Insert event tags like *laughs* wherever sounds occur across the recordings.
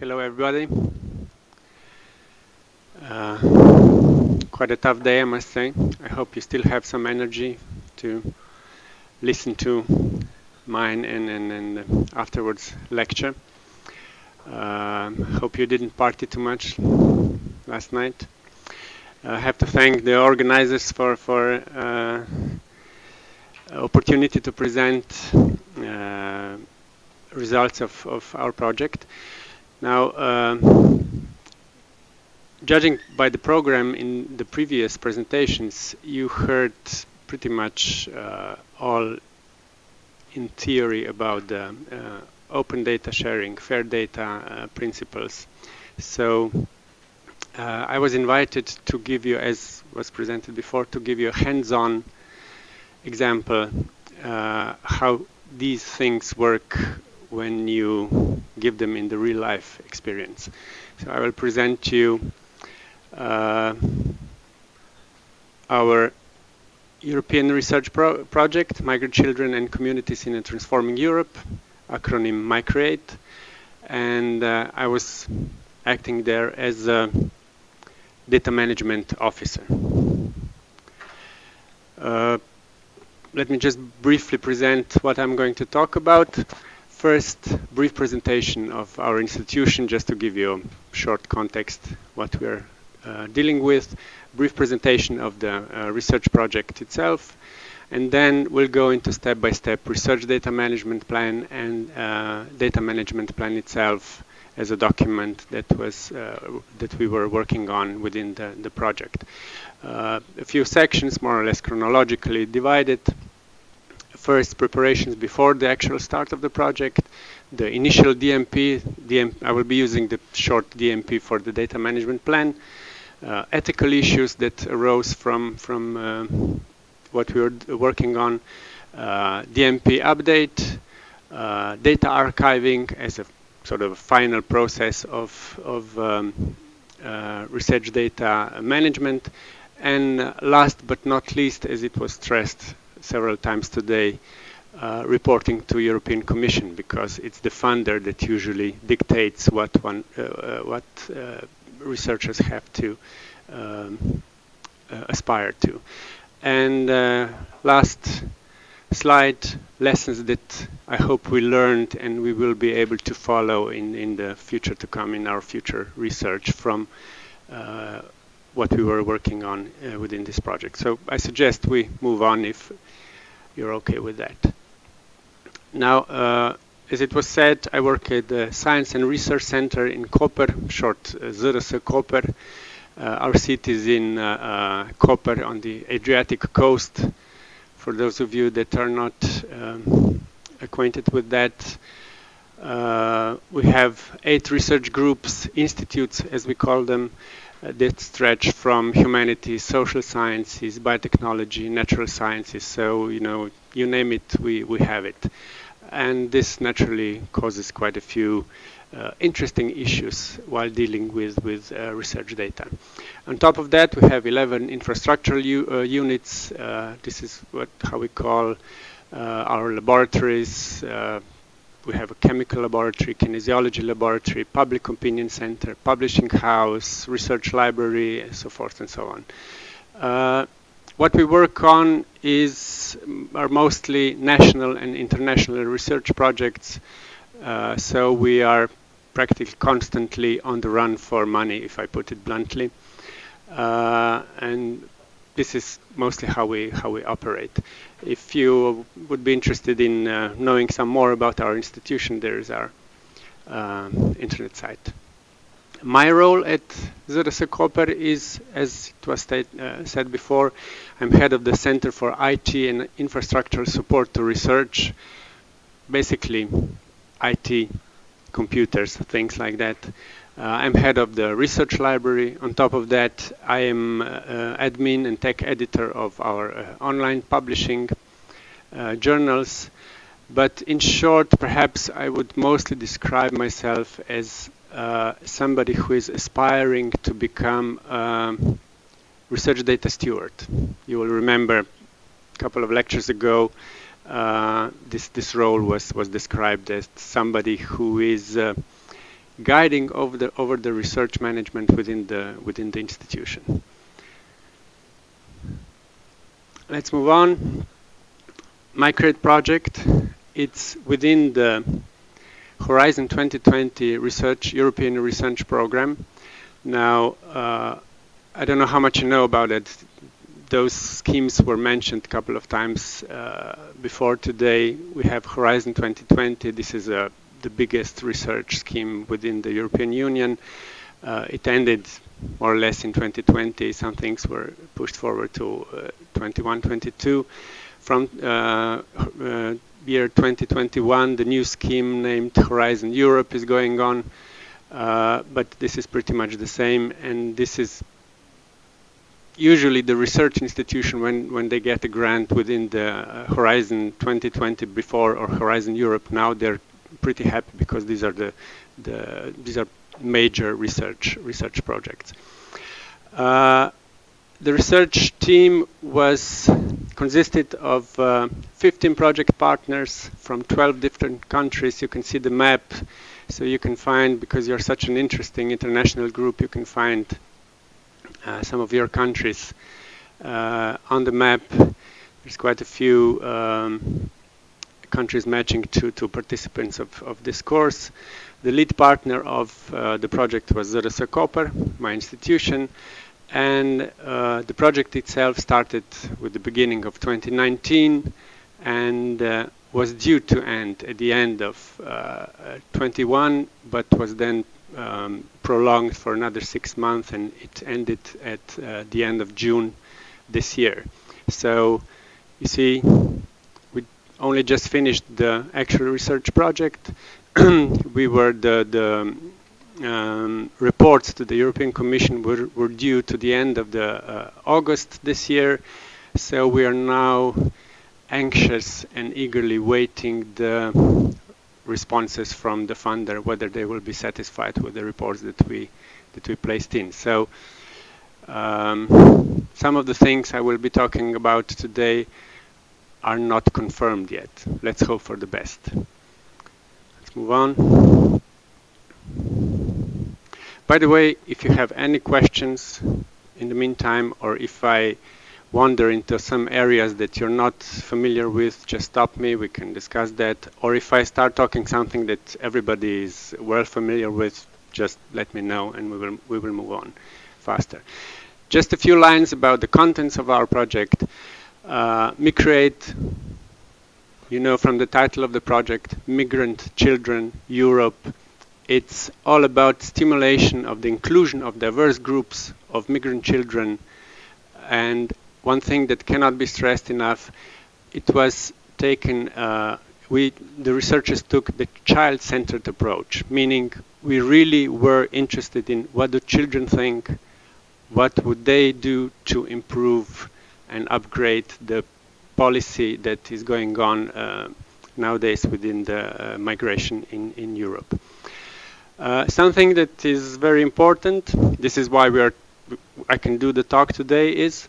Hello, everybody. Uh, quite a tough day, I must say. I hope you still have some energy to listen to mine and, and, and afterwards lecture. Uh, hope you didn't party too much last night. I have to thank the organizers for for uh, opportunity to present uh, results of, of our project. Now, uh, judging by the program in the previous presentations, you heard pretty much uh, all in theory about the uh, open data sharing, fair data uh, principles. So uh, I was invited to give you, as was presented before, to give you a hands-on example uh, how these things work when you give them in the real life experience. So I will present to you uh, our European research pro project, Migrant Children and Communities in a Transforming Europe, acronym MICREATE. And uh, I was acting there as a data management officer. Uh, let me just briefly present what I'm going to talk about first brief presentation of our institution just to give you a short context what we're uh, dealing with, brief presentation of the uh, research project itself, and then we'll go into step-by-step -step research data management plan and uh, data management plan itself as a document that was uh, that we were working on within the, the project. Uh, a few sections, more or less chronologically divided, first preparations before the actual start of the project, the initial DMP, DM, I will be using the short DMP for the data management plan, uh, ethical issues that arose from, from uh, what we were working on, uh, DMP update, uh, data archiving as a sort of final process of, of um, uh, research data management, and last but not least, as it was stressed several times today uh, reporting to European Commission because it's the funder that usually dictates what one uh, uh what uh, researchers have to um, uh, aspire to. And last slide, lessons that I hope we learned and we will be able to follow in, in the future to come in our future research from what we were working on uh, within this project. So I suggest we move on if you're okay with that. Now, uh, as it was said, I work at the Science and Research Center in Koper, short uh, Koper. Uh, our seat is in uh, uh, Koper on the Adriatic coast. For those of you that are not um, acquainted with that, uh, we have eight research groups, institutes as we call them, that stretch from humanities, social sciences, biotechnology, natural sciences. So, you know, you name it, we, we have it. And this naturally causes quite a few uh, interesting issues while dealing with, with uh, research data. On top of that, we have 11 infrastructural uh, units. Uh, this is what how we call uh, our laboratories, we have a chemical laboratory, kinesiology laboratory, public opinion center, publishing house, research library, and so forth and so on. Uh, what we work on is are mostly national and international research projects. Uh, so we are practically constantly on the run for money, if I put it bluntly. Uh, and this is mostly how we how we operate. If you would be interested in uh, knowing some more about our institution, there is our uh, internet site. My role at ZRS Koper is, as it was uh, said before, I'm head of the Center for IT and Infrastructure Support to Research, basically IT, computers, things like that. Uh, I'm head of the research library. On top of that, I am uh, admin and tech editor of our uh, online publishing journals. But in short, perhaps I would mostly describe myself as uh, somebody who is aspiring to become a research data steward. You will remember a couple of lectures ago, uh, this, this role was, was described as somebody who is uh, guiding over the over the research management within the within the institution. Let's move on. MICREATE project. It's within the Horizon 2020 research European research program. Now, uh, I don't know how much you know about it. Those schemes were mentioned a couple of times uh, before today. We have Horizon 2020. This is a the biggest research scheme within the European Union. Uh, it ended more or less in 2020. Some things were pushed forward to uh, 21, 22. From uh, uh, year 2021, the new scheme named Horizon Europe is going on. Uh, but this is pretty much the same, and this is usually the research institution when when they get a grant within the uh, Horizon 2020 before or Horizon Europe now they're pretty happy because these are the, the these are major research research projects. Uh, the research team was consisted of uh, 15 project partners from 12 different countries. You can see the map, so you can find because you're such an interesting international group, you can find uh, some of your countries uh, on the map. There's quite a few um, countries matching to, to participants of, of this course. The lead partner of uh, the project was ZRS Koper, my institution, and uh, the project itself started with the beginning of 2019 and uh, was due to end at the end of uh, 21, but was then um, prolonged for another six months and it ended at uh, the end of June this year. So you see only just finished the actual research project. *clears throat* we were the, the um, reports to the European Commission were, were, due to the end of the uh, August this year. So we are now anxious and eagerly waiting the responses from the funder, whether they will be satisfied with the reports that we that we placed in. So um, some of the things I will be talking about today are not confirmed yet. Let's hope for the best. Let's move on. By the way, if you have any questions in the meantime, or if I wander into some areas that you're not familiar with, just stop me, we can discuss that. Or if I start talking something that everybody is well familiar with, just let me know and we will, we will move on faster. Just a few lines about the contents of our project. Uh, MICREATE, you know from the title of the project, Migrant Children Europe. It's all about stimulation of the inclusion of diverse groups of migrant children. And one thing that cannot be stressed enough, it was taken, uh, we, the researchers took the child-centered approach, meaning we really were interested in what do children think, what would they do to improve and upgrade the policy that is going on uh, nowadays within the uh, migration in, in Europe. Uh, something that is very important, this is why we are, I can do the talk today, is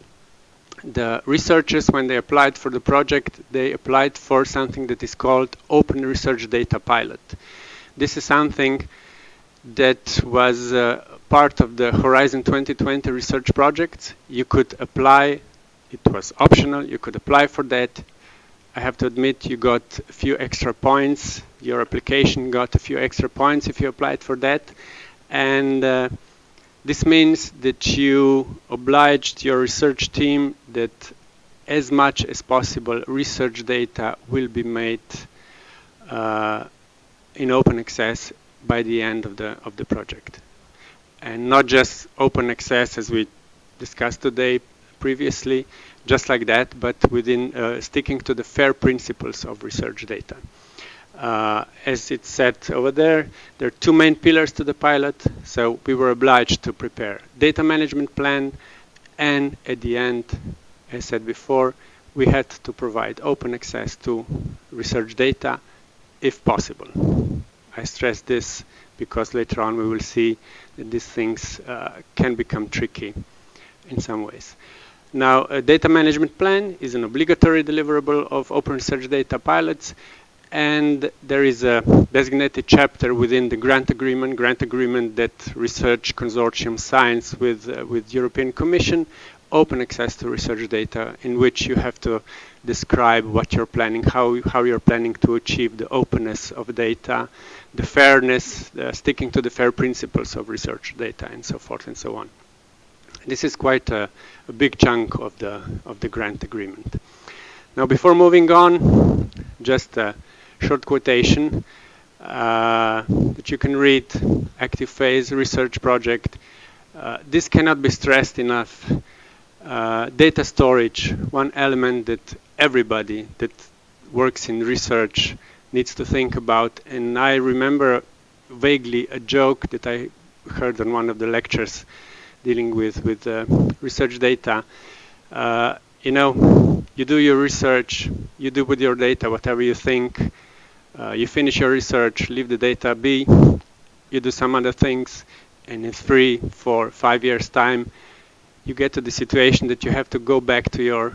the researchers, when they applied for the project, they applied for something that is called Open Research Data Pilot. This is something that was uh, part of the Horizon 2020 research project. You could apply it was optional. You could apply for that. I have to admit you got a few extra points. Your application got a few extra points if you applied for that. And uh, this means that you obliged your research team that as much as possible research data will be made uh, in open access by the end of the of the project. And not just open access as we discussed today, previously, just like that, but within uh, sticking to the FAIR principles of research data. Uh, as it said over there, there are two main pillars to the pilot, so we were obliged to prepare data management plan, and at the end, as said before, we had to provide open access to research data if possible. I stress this because later on we will see that these things uh, can become tricky in some ways. Now, a data management plan is an obligatory deliverable of open research data pilots, and there is a designated chapter within the grant agreement, grant agreement that research consortium signs with, uh, with European Commission, open access to research data in which you have to describe what you're planning, how, how you're planning to achieve the openness of data, the fairness, uh, sticking to the fair principles of research data, and so forth and so on. This is quite a, a big chunk of the, of the grant agreement. Now, before moving on, just a short quotation uh, that you can read, active phase research project. Uh, this cannot be stressed enough. Uh, data storage, one element that everybody that works in research needs to think about. And I remember vaguely a joke that I heard on one of the lectures dealing with, with uh, research data. Uh, you know, you do your research, you do with your data whatever you think, uh, you finish your research, leave the data be, you do some other things, and in three, four, five years time, you get to the situation that you have to go back to your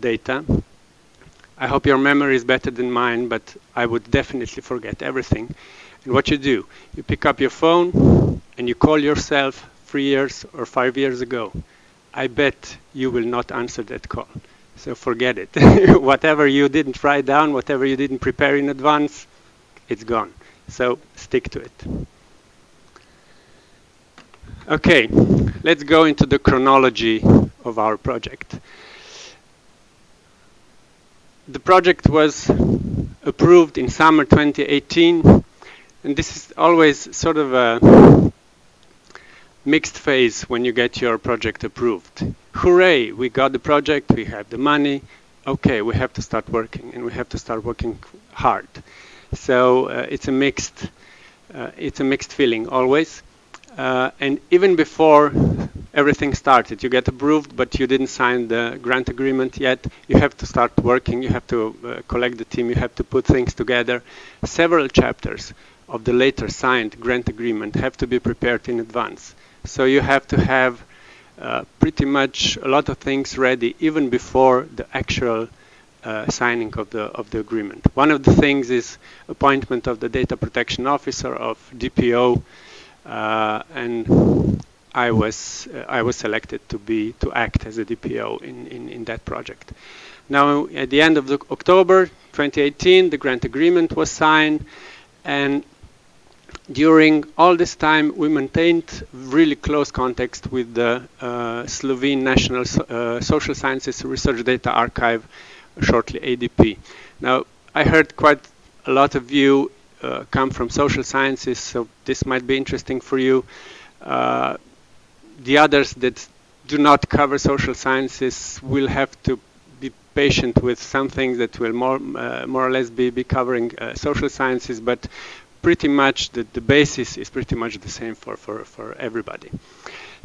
data. I hope your memory is better than mine, but I would definitely forget everything. And what you do, you pick up your phone and you call yourself three years or five years ago. I bet you will not answer that call. So forget it. *laughs* whatever you didn't write down, whatever you didn't prepare in advance, it's gone. So stick to it. Okay, let's go into the chronology of our project. The project was approved in summer 2018, and this is always sort of a mixed phase when you get your project approved. Hooray, we got the project, we have the money, okay, we have to start working, and we have to start working hard. So uh, it's a mixed, uh, it's a mixed feeling always. Uh, and even before everything started, you get approved, but you didn't sign the grant agreement yet. You have to start working. You have to uh, collect the team. You have to put things together. Several chapters of the later signed grant agreement have to be prepared in advance. So you have to have uh, pretty much a lot of things ready even before the actual uh, signing of the of the agreement. One of the things is appointment of the data protection officer of DPO, uh, and I was uh, I was selected to be to act as a DPO in, in, in that project. Now at the end of October 2018, the grant agreement was signed, and during all this time, we maintained really close contact with the uh, Slovene National so uh, Social Sciences Research Data Archive, shortly ADP. Now, I heard quite a lot of you uh, come from social sciences, so this might be interesting for you. Uh, the others that do not cover social sciences will have to be patient with some things that will more, uh, more or less be, be covering uh, social sciences, but pretty much the, the basis is pretty much the same for, for, for everybody.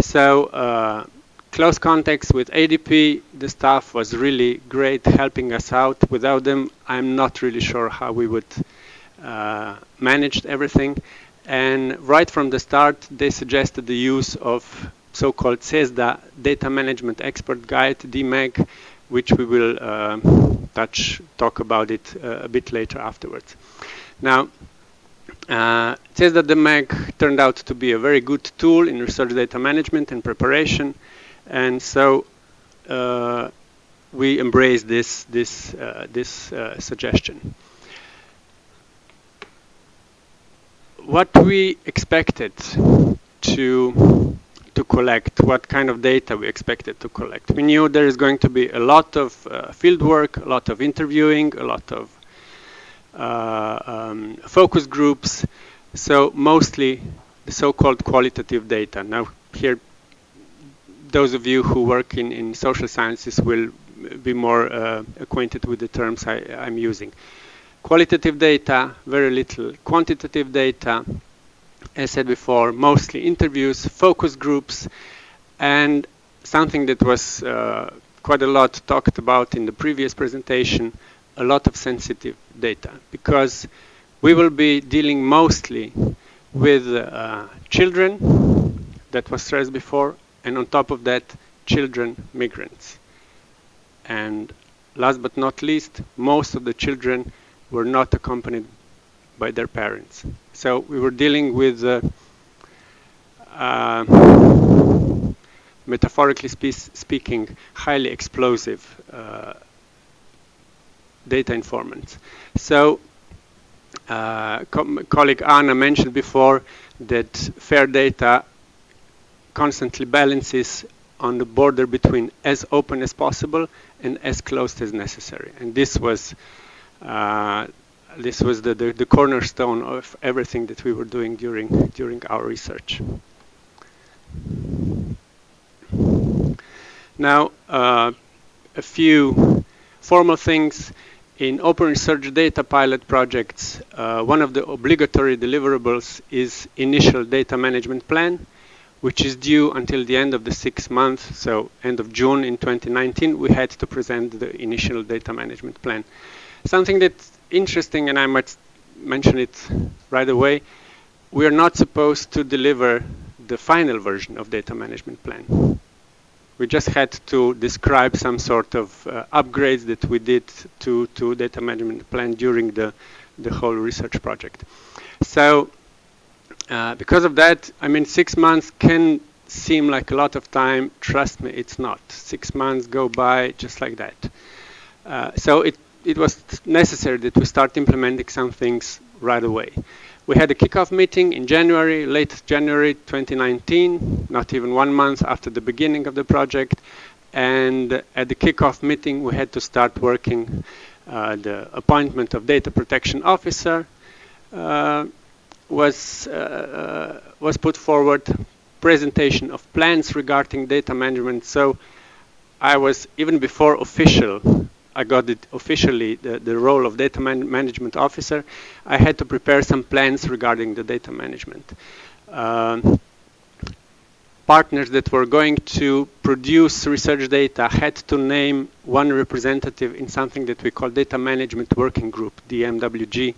So uh, close contacts with ADP, the staff was really great helping us out. Without them, I'm not really sure how we would uh, manage everything. And right from the start, they suggested the use of so-called CESSDA Data Management Expert Guide, DMEG, which we will uh, touch, talk about it uh, a bit later afterwards. Now, uh, it says that the DMEG turned out to be a very good tool in research data management and preparation, and so uh, we embrace this this uh, this uh, suggestion. What we expected to to collect, what kind of data we expected to collect. We knew there is going to be a lot of uh, field work, a lot of interviewing, a lot of um, focus groups, so mostly the so-called qualitative data. Now here, those of you who work in, in social sciences will be more uh, acquainted with the terms I, am using. Qualitative data, very little. Quantitative data, as said before, mostly interviews, focus groups, and something that was uh, quite a lot talked about in the previous presentation, a lot of sensitive data because we will be dealing mostly with uh, children that was stressed before and on top of that children migrants and last but not least most of the children were not accompanied by their parents. So we were dealing with, uh, uh, metaphorically spe speaking, highly explosive uh, data informants. So uh, co colleague Anna mentioned before that FAIR data constantly balances on the border between as open as possible and as closed as necessary. And this was uh, this was the, the, the, cornerstone of everything that we were doing during during our research. Now, uh, a few formal things in open research data pilot projects. Uh, one of the obligatory deliverables is initial data management plan which is due until the end of the six months, so end of June in 2019, we had to present the initial data management plan. Something that's interesting, and I might mention it right away, we are not supposed to deliver the final version of data management plan. We just had to describe some sort of uh, upgrades that we did to, to data management plan during the, the whole research project. So uh, because of that, I mean, six months can seem like a lot of time. Trust me, it's not. Six months go by just like that. Uh, so it, it was necessary that we start implementing some things right away. We had a kickoff meeting in January, late January 2019, not even one month after the beginning of the project. And at the kickoff meeting, we had to start working uh, the appointment of data protection officer, uh, was, uh, uh, was put forward presentation of plans regarding data management. So I was, even before official, I got it officially, the, the role of data man management officer, I had to prepare some plans regarding the data management. Um, partners that were going to produce research data had to name one representative in something that we call Data Management Working Group, DMWG.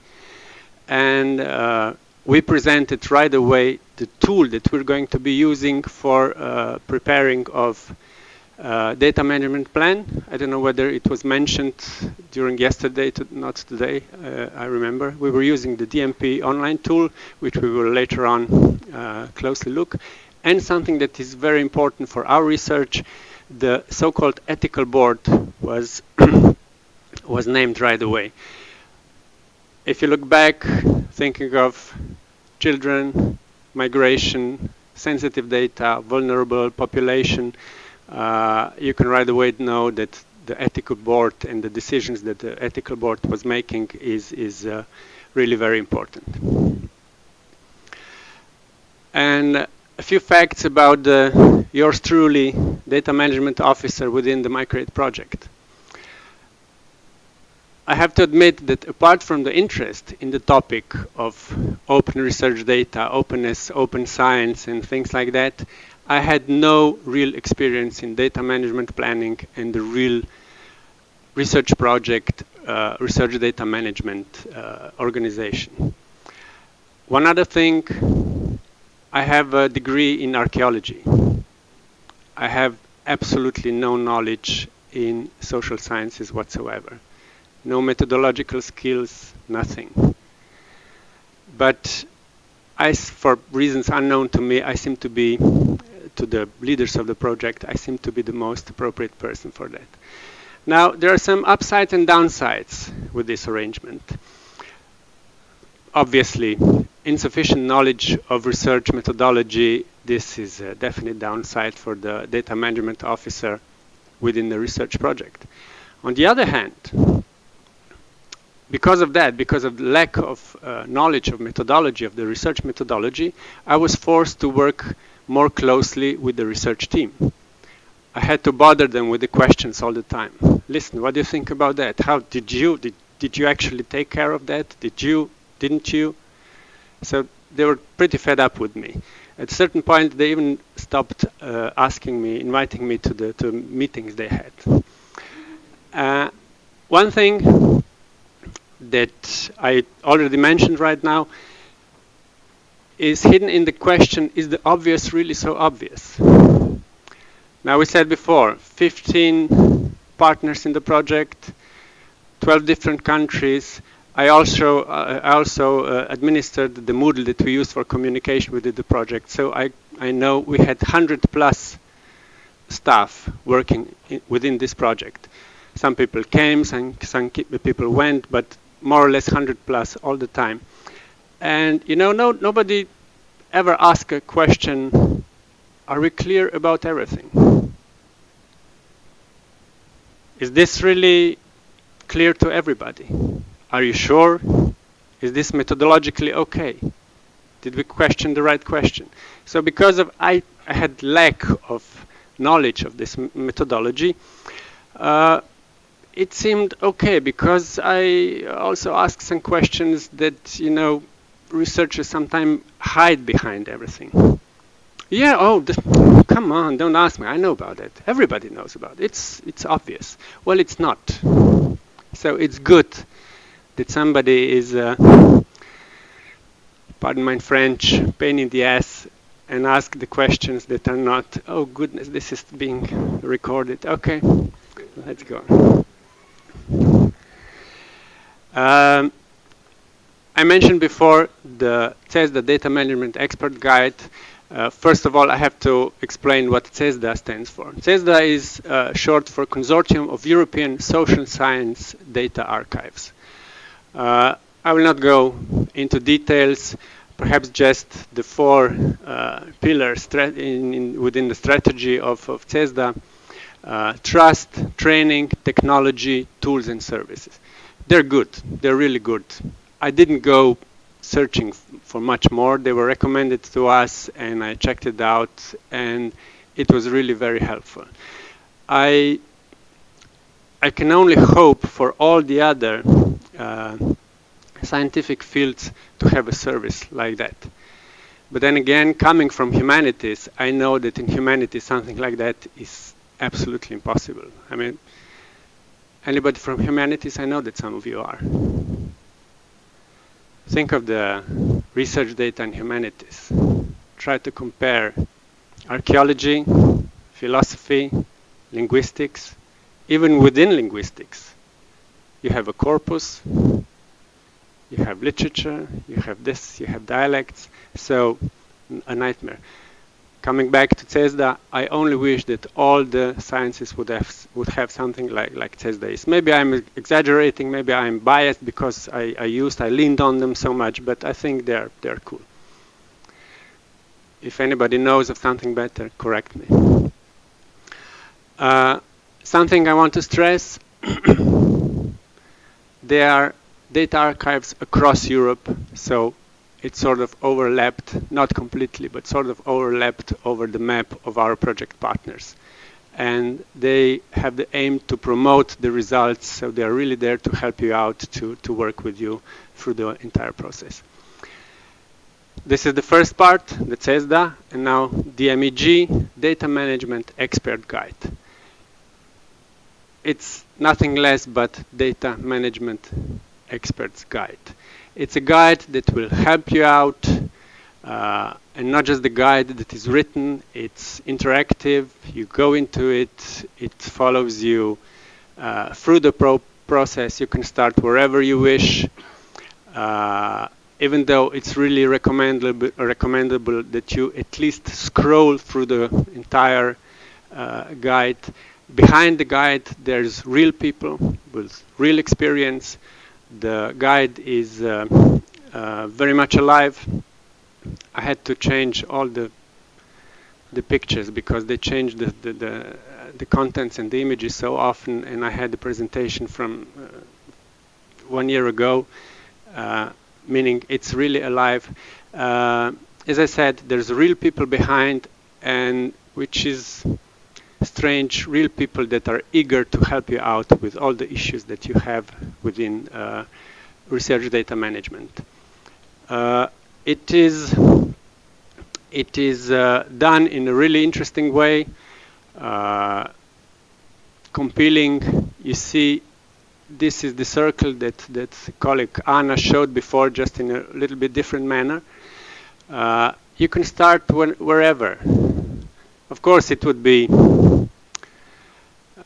And uh, we presented right away the tool that we're going to be using for uh, preparing of uh, data management plan. I don't know whether it was mentioned during yesterday, to, not today, uh, I remember. We were using the DMP online tool, which we will later on uh, closely look. And something that is very important for our research, the so-called ethical board was, *coughs* was named right away. If you look back, thinking of children, migration, sensitive data, vulnerable population, you can right away know that the ethical board and the decisions that the ethical board was making is, is uh, really very important. And a few facts about the, yours truly, data management officer within the MICREATE project. I have to admit that apart from the interest in the topic of open research data, openness, open science, and things like that, I had no real experience in data management planning and the real research project, uh, research data management uh, organization. One other thing, I have a degree in archaeology. I have absolutely no knowledge in social sciences whatsoever no methodological skills, nothing. But I, for reasons unknown to me, I seem to be, to the leaders of the project, I seem to be the most appropriate person for that. Now, there are some upsides and downsides with this arrangement. Obviously, insufficient knowledge of research methodology, this is a definite downside for the data management officer within the research project. On the other hand, because of that, because of lack of uh, knowledge of methodology, of the research methodology, I was forced to work more closely with the research team. I had to bother them with the questions all the time. Listen, what do you think about that? How did you, did, did you actually take care of that? Did you, didn't you? So they were pretty fed up with me. At a certain point, they even stopped uh, asking me, inviting me to the to meetings they had. Uh, one thing that I already mentioned right now is hidden in the question, is the obvious really so obvious? Now we said before, 15 partners in the project, 12 different countries, I also uh, I also uh, administered the Moodle that we used for communication within the project. So I I know we had 100 plus staff working in, within this project. Some people came, some, some people went, but more or less 100 plus all the time. And you know, no, nobody ever asked a question, are we clear about everything? Is this really clear to everybody? Are you sure? Is this methodologically okay? Did we question the right question? So because of I, I had lack of knowledge of this methodology, uh, it seemed okay because I also asked some questions that you know researchers sometimes hide behind everything. Yeah, oh, come on, don't ask me. I know about it. Everybody knows about it. It's it's obvious. Well, it's not. So it's good that somebody is, uh, pardon my French, pain in the ass and ask the questions that are not, oh goodness, this is being recorded. Okay, let's go. Um, I mentioned before the CESSDA Data Management Expert Guide. Uh, first of all, I have to explain what CESSDA stands for. CESSDA is uh, short for Consortium of European Social Science Data Archives. Uh, I will not go into details perhaps just the four uh, pillars in, in, within the strategy of, of CESSDA, uh, trust, training, technology, tools and services. They're good, they're really good. I didn't go searching for much more. They were recommended to us and I checked it out and it was really very helpful. I, I can only hope for all the other uh, scientific fields to have a service like that. But then again, coming from humanities, I know that in humanities something like that is absolutely impossible. I mean, anybody from humanities, I know that some of you are. Think of the research data in humanities. Try to compare archaeology, philosophy, linguistics, even within linguistics. You have a corpus, you have literature, you have this, you have dialects, so a nightmare. Coming back to CESSDA, I only wish that all the sciences would have would have something like like CESSDA is. Maybe I'm exaggerating, maybe I'm biased because I, I used, I leaned on them so much, but I think they're they're cool. If anybody knows of something better, correct me. Uh, something I want to stress, *coughs* there are data archives across Europe, so it sort of overlapped, not completely, but sort of overlapped over the map of our project partners. And they have the aim to promote the results, so they are really there to help you out, to, to work with you through the entire process. This is the first part, the CESSDA, and now DMEG, Data Management Expert Guide. It's nothing less but data management expert's guide. It's a guide that will help you out uh, and not just the guide that is written, it's interactive, you go into it, it follows you uh, through the pro process, you can start wherever you wish, uh, even though it's really recommendable, recommendable that you at least scroll through the entire uh, guide. Behind the guide, there's real people with real experience the guide is uh, uh, very much alive. I had to change all the the pictures because they changed the the, the, the contents and the images so often, and I had the presentation from uh, one year ago, uh, meaning it's really alive. Uh, as I said, there's real people behind, and which is strange, real people that are eager to help you out with all the issues that you have within uh, research data management. Uh, it is it is uh, done in a really interesting way, uh, compelling. You see, this is the circle that that colleague Anna showed before, just in a little bit different manner. Uh, you can start when, wherever. Of course, it would be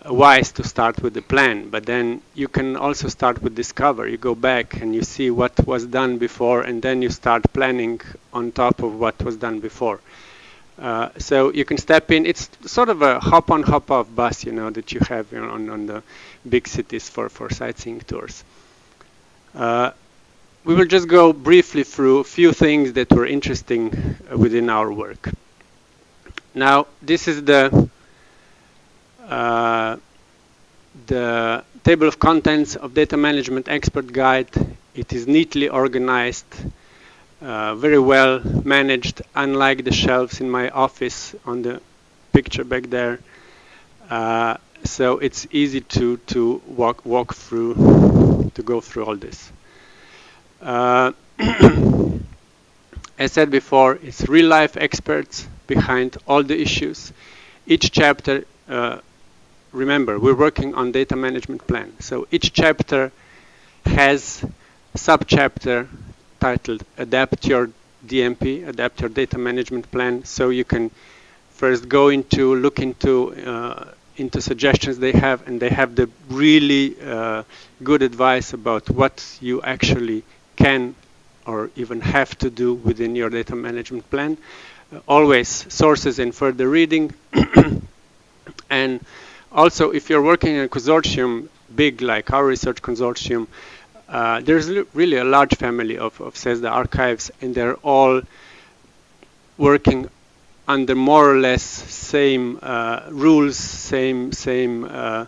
wise to start with the plan, but then you can also start with discover. You go back and you see what was done before, and then you start planning on top of what was done before. Uh, so you can step in. It's sort of a hop-on, hop-off bus, you know, that you have you know, on, on the big cities for, for sightseeing tours. Uh, we will just go briefly through a few things that were interesting within our work. Now, this is the the table of contents of Data Management Expert Guide. It is neatly organized, uh, very well managed, unlike the shelves in my office on the picture back there. Uh, so it's easy to, to walk, walk through, to go through all this. Uh, *clears throat* as said before, it's real life experts behind all the issues. Each chapter, uh, remember, we're working on data management plan. So each chapter has subchapter titled Adapt Your DMP, Adapt Your Data Management Plan. So you can first go into, look into uh, into suggestions they have, and they have the really uh, good advice about what you actually can or even have to do within your data management plan. Uh, always sources and further reading. *coughs* and also, if you're working in a consortium, big like our research consortium, uh, there's really a large family of, of CESSDA archives, and they're all working under more or less same uh, rules, same same uh,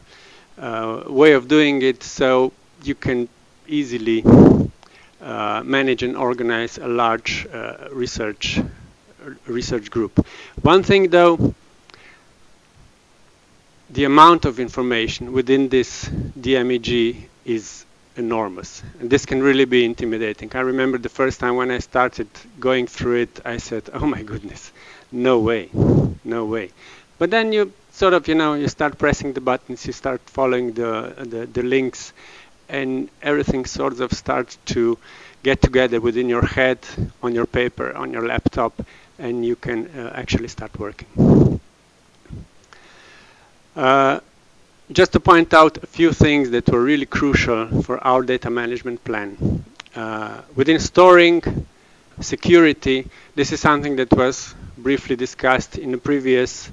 uh, way of doing it. So you can easily uh, manage and organize a large uh, research research group. One thing though, the amount of information within this DMEG is enormous. And this can really be intimidating. I remember the first time when I started going through it, I said, oh my goodness, no way, no way. But then you sort of, you know, you start pressing the buttons, you start following the, the, the links, and everything sort of starts to get together within your head, on your paper, on your laptop, and you can uh, actually start working. Uh, just to point out a few things that were really crucial for our data management plan. Uh, within storing, security, this is something that was briefly discussed in the previous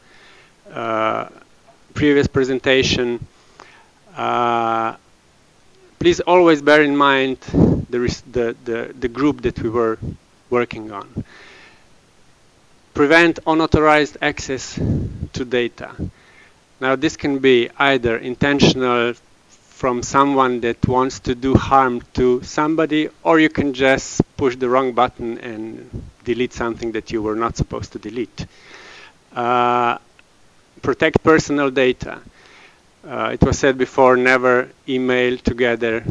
uh, previous presentation. Uh, please always bear in mind the, the, the, the group that we were working on. Prevent unauthorized access to data. Now this can be either intentional from someone that wants to do harm to somebody, or you can just push the wrong button and delete something that you were not supposed to delete. Uh, protect personal data. Uh, it was said before, never email together,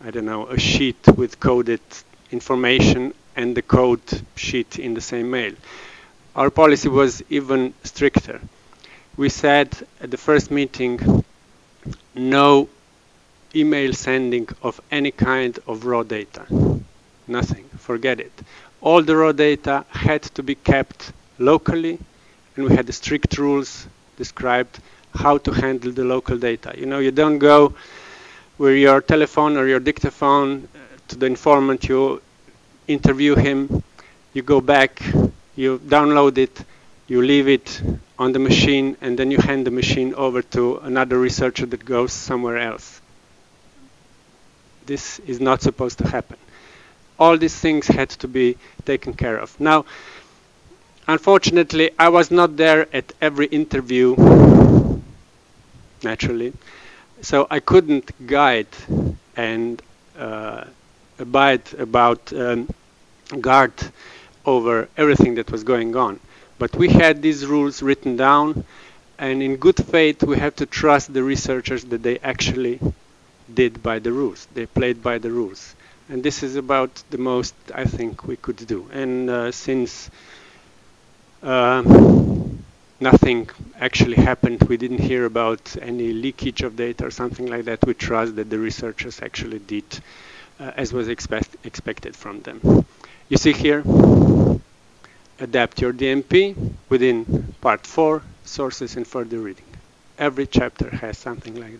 I don't know, a sheet with coded information and the code sheet in the same mail. Our policy was even stricter we said at the first meeting no email sending of any kind of raw data. Nothing, forget it. All the raw data had to be kept locally and we had strict rules described how to handle the local data. You know, you don't go with your telephone or your dictaphone uh, to the informant, you interview him, you go back, you download it, you leave it on the machine and then you hand the machine over to another researcher that goes somewhere else. This is not supposed to happen. All these things had to be taken care of. Now, unfortunately, I was not there at every interview, naturally, so I couldn't guide and uh, abide about um, guard over everything that was going on. But we had these rules written down, and in good faith, we have to trust the researchers that they actually did by the rules. They played by the rules. And this is about the most I think we could do. And uh, since uh, nothing actually happened, we didn't hear about any leakage of data or something like that, we trust that the researchers actually did uh, as was expect expected from them. You see here, adapt your DMP within part 4, sources and further reading. Every chapter has something like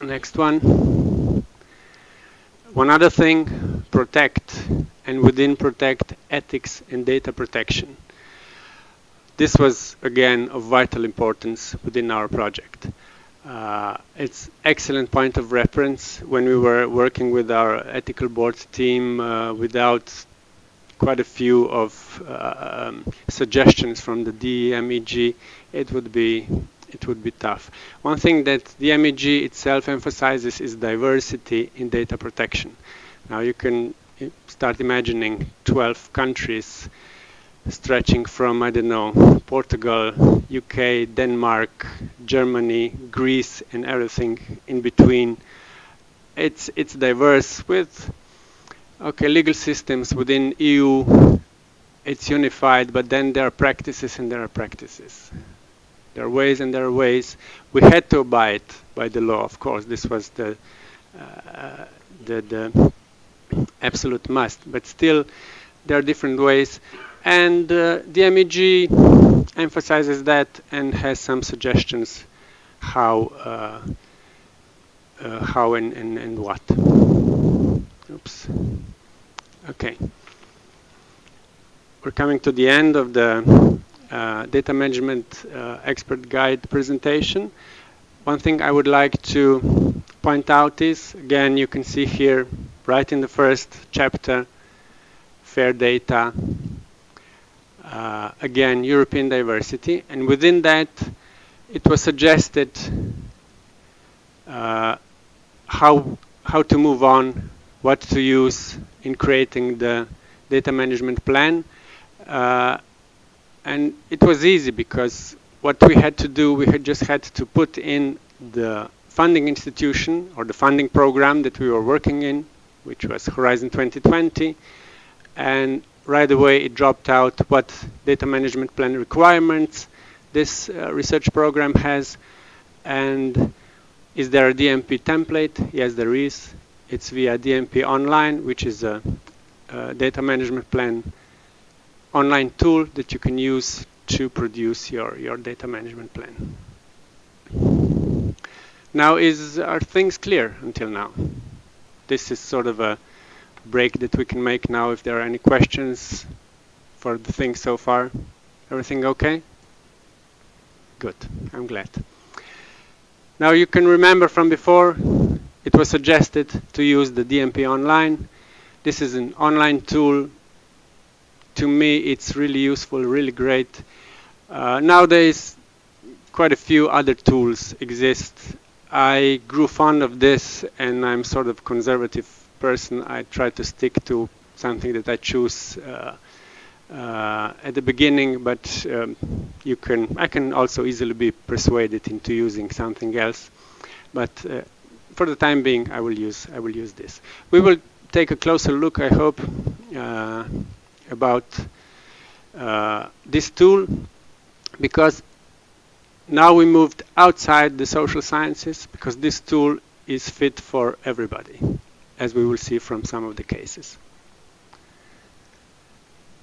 that. Next one. One other thing, protect, and within protect, ethics and data protection. This was, again, of vital importance within our project. Uh, it's excellent point of reference when we were working with our ethical board team uh, without quite a few of uh, um, suggestions from the DMEG, it would be it would be tough. One thing that the MEG itself emphasizes is diversity in data protection. Now you can start imagining 12 countries stretching from, I don't know, Portugal, UK, Denmark, Germany, Greece, and everything in between. It's, it's diverse with, okay, legal systems within EU, it's unified, but then there are practices and there are practices. There are ways and there are ways. We had to abide by the law, of course. This was the, uh, the, the absolute must, but still there are different ways and uh, MEG emphasizes that and has some suggestions how uh, uh, how and, and, and what. Oops. Okay. We're coming to the end of the uh, data management uh, expert guide presentation. One thing I would like to point out is, again, you can see here, right in the first chapter, fair data, uh, again, European diversity. And within that, it was suggested uh, how, how to move on, what to use in creating the data management plan. Uh, and it was easy because what we had to do, we had just had to put in the funding institution or the funding program that we were working in, which was Horizon 2020, and right away it dropped out what data management plan requirements this uh, research program has and is there a DMP template? Yes, there is. It's via DMP Online, which is a, a data management plan online tool that you can use to produce your, your data management plan. Now, is are things clear until now? This is sort of a break that we can make now if there are any questions for the thing so far. Everything okay? Good, I'm glad. Now you can remember from before, it was suggested to use the DMP Online. This is an online tool. To me, it's really useful, really great. Uh, nowadays, quite a few other tools exist. I grew fond of this, and I'm sort of conservative person, I try to stick to something that I choose uh, uh, at the beginning, but um, you can I can also easily be persuaded into using something else. But uh, for the time being, I will use I will use this. We will take a closer look, I hope, uh, about uh, this tool because now we moved outside the social sciences because this tool is fit for everybody as we will see from some of the cases.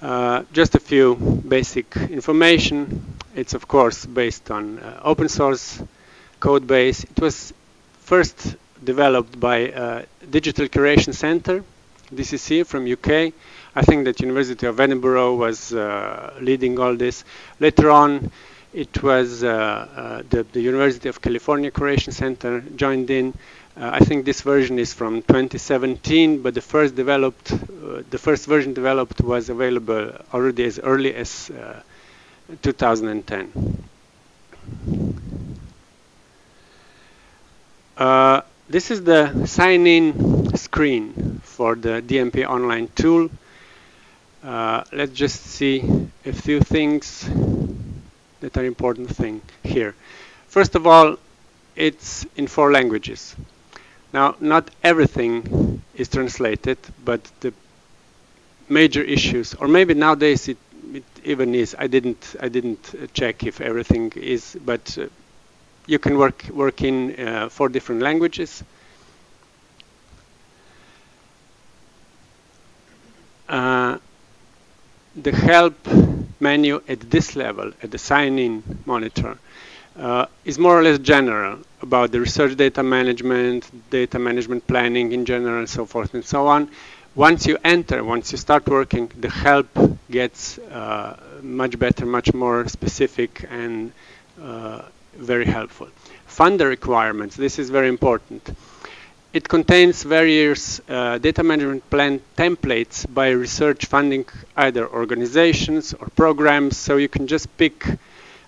Uh, just a few basic information. It's of course based on uh, open source code base. It was first developed by uh, Digital Curation Center, DCC from UK. I think that University of Edinburgh was uh, leading all this. Later on, it was uh, uh, the, the University of California Curation Center joined in. Uh, I think this version is from 2017, but the first developed, uh, the first version developed was available already as early as uh, 2010. Uh, this is the sign-in screen for the DMP online tool. Uh, let's just see a few things that are important thing here. First of all, it's in four languages. Now, not everything is translated, but the major issues, or maybe nowadays it, it even is. I didn't I didn't check if everything is, but uh, you can work work in uh, four different languages. Uh, the help menu at this level, at the sign-in monitor, uh, is more or less general about the research data management, data management planning in general, and so forth and so on. Once you enter, once you start working, the help gets uh, much better, much more specific, and uh, very helpful. Funder requirements, this is very important. It contains various uh, data management plan templates by research funding either organizations or programs, so you can just pick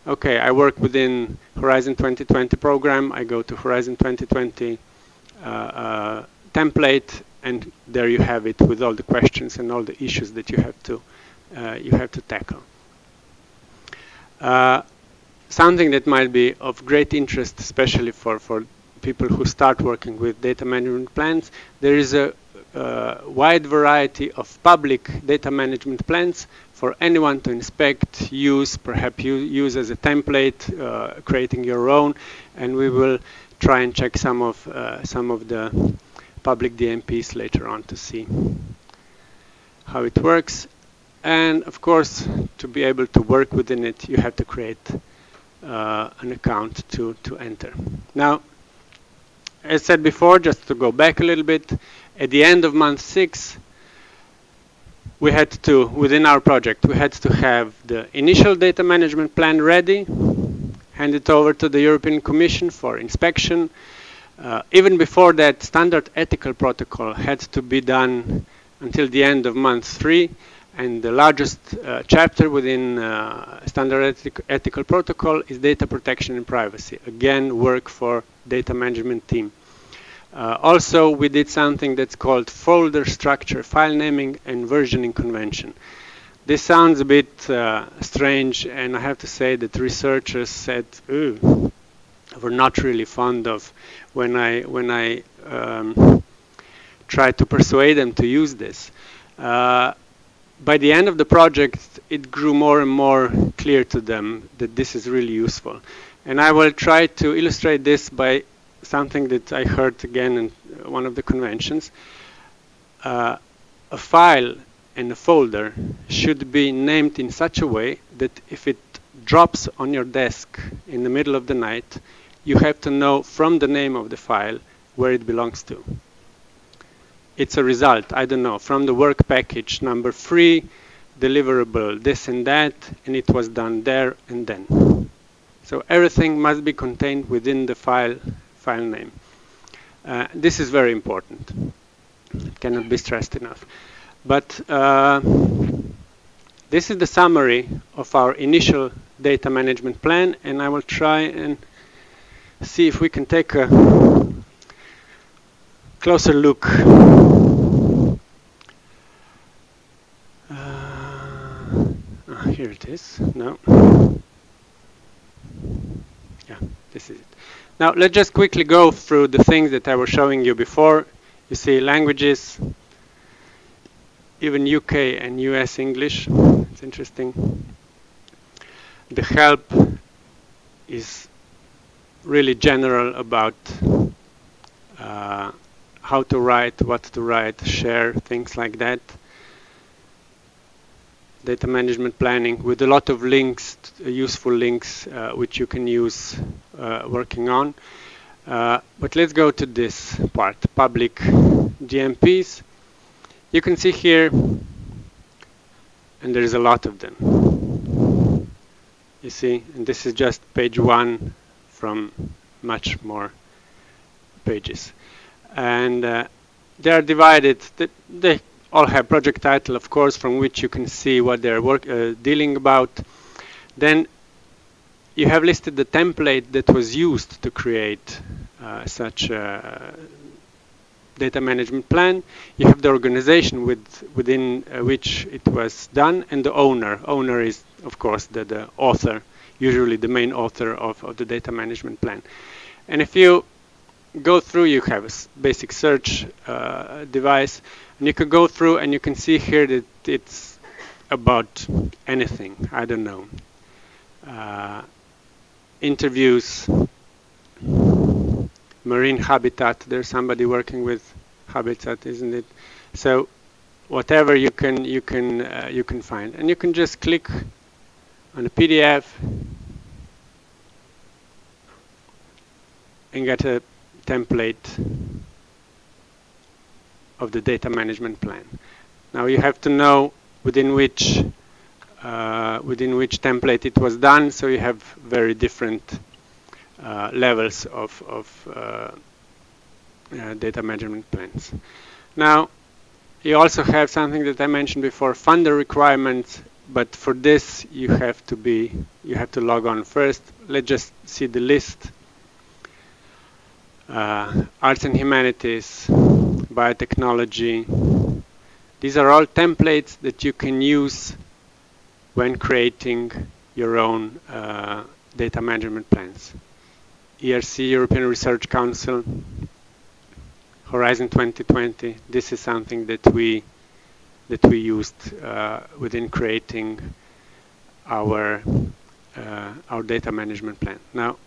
okay, I work within Horizon 2020 program, I go to Horizon 2020 uh, uh, template, and there you have it with all the questions and all the issues that you have to uh, you have to tackle. Uh, something that might be of great interest, especially for for people who start working with data management plans, there is a uh, wide variety of public data management plans for anyone to inspect, use, perhaps use as a template, uh, creating your own, and we will try and check some of uh, some of the public DMPs later on to see how it works. And of course, to be able to work within it, you have to create uh, an account to, to enter. Now, as said before, just to go back a little bit, at the end of month six, we had to, within our project, we had to have the initial data management plan ready, hand it over to the European Commission for inspection. Uh, even before that, standard ethical protocol had to be done until the end of month three. And the largest uh, chapter within uh, standard ethic ethical protocol is data protection and privacy. Again, work for data management team. Uh, also, we did something that's called folder structure, file naming, and versioning convention. This sounds a bit uh, strange, and I have to say that researchers said, "Ooh, we're not really fond of." When I when I um, tried to persuade them to use this, uh, by the end of the project, it grew more and more clear to them that this is really useful. And I will try to illustrate this by something that I heard again in one of the conventions. Uh, a file and a folder should be named in such a way that if it drops on your desk in the middle of the night, you have to know from the name of the file where it belongs to. It's a result, I don't know, from the work package number three, deliverable this and that, and it was done there and then. So everything must be contained within the file file name. Uh, this is very important. It cannot be stressed enough. But uh, this is the summary of our initial data management plan, and I will try and see if we can take a closer look. Uh, here it is. No. Yeah, this is it. Now let's just quickly go through the things that I was showing you before. You see languages, even UK and US English. It's interesting. The help is really general about uh, how to write, what to write, share, things like that data management planning with a lot of links, useful links, uh, which you can use working on. Uh, but let's go to this part, public DMPs. You can see here, and there's a lot of them. You see, and this is just page one from much more pages. And uh, they are divided, they, they all have project title, of course, from which you can see what they're uh, dealing about. Then you have listed the template that was used to create uh, such a data management plan. You have the organization with, within uh, which it was done and the owner. Owner is, of course, the, the author, usually the main author of, of the data management plan. And if you go through, you have a basic search uh, device and you can go through and you can see here that it's about anything. I don't know. Uh, interviews, marine habitat. There's somebody working with habitat, isn't it? So whatever you can you can uh, you can find, and you can just click on a PDF and get a template of the data management plan. Now you have to know within which uh, within which template it was done, so you have very different uh, levels of, of uh, uh data management plans. Now you also have something that I mentioned before, funder requirements, but for this you have to be you have to log on first. Let's just see the list. Uh, arts and humanities, biotechnology. These are all templates that you can use when creating your own uh, data management plans. ERC, European Research Council, Horizon 2020, this is something that we that we used uh, within creating our uh, our data management plan. Now,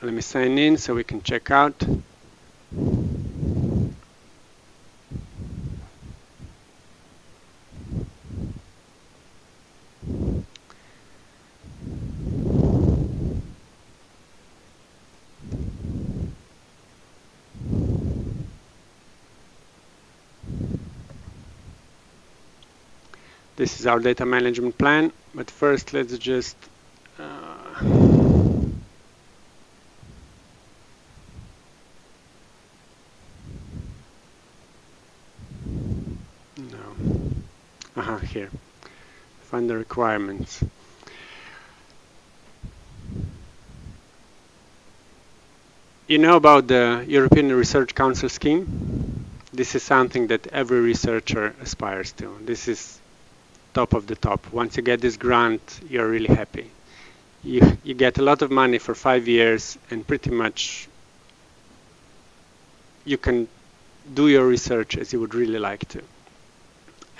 let me sign in so we can check out. This is our data management plan, but first let's just uh, here. Find the requirements. You know about the European Research Council scheme? This is something that every researcher aspires to. This is top of the top. Once you get this grant, you're really happy. You, you get a lot of money for five years and pretty much you can do your research as you would really like to.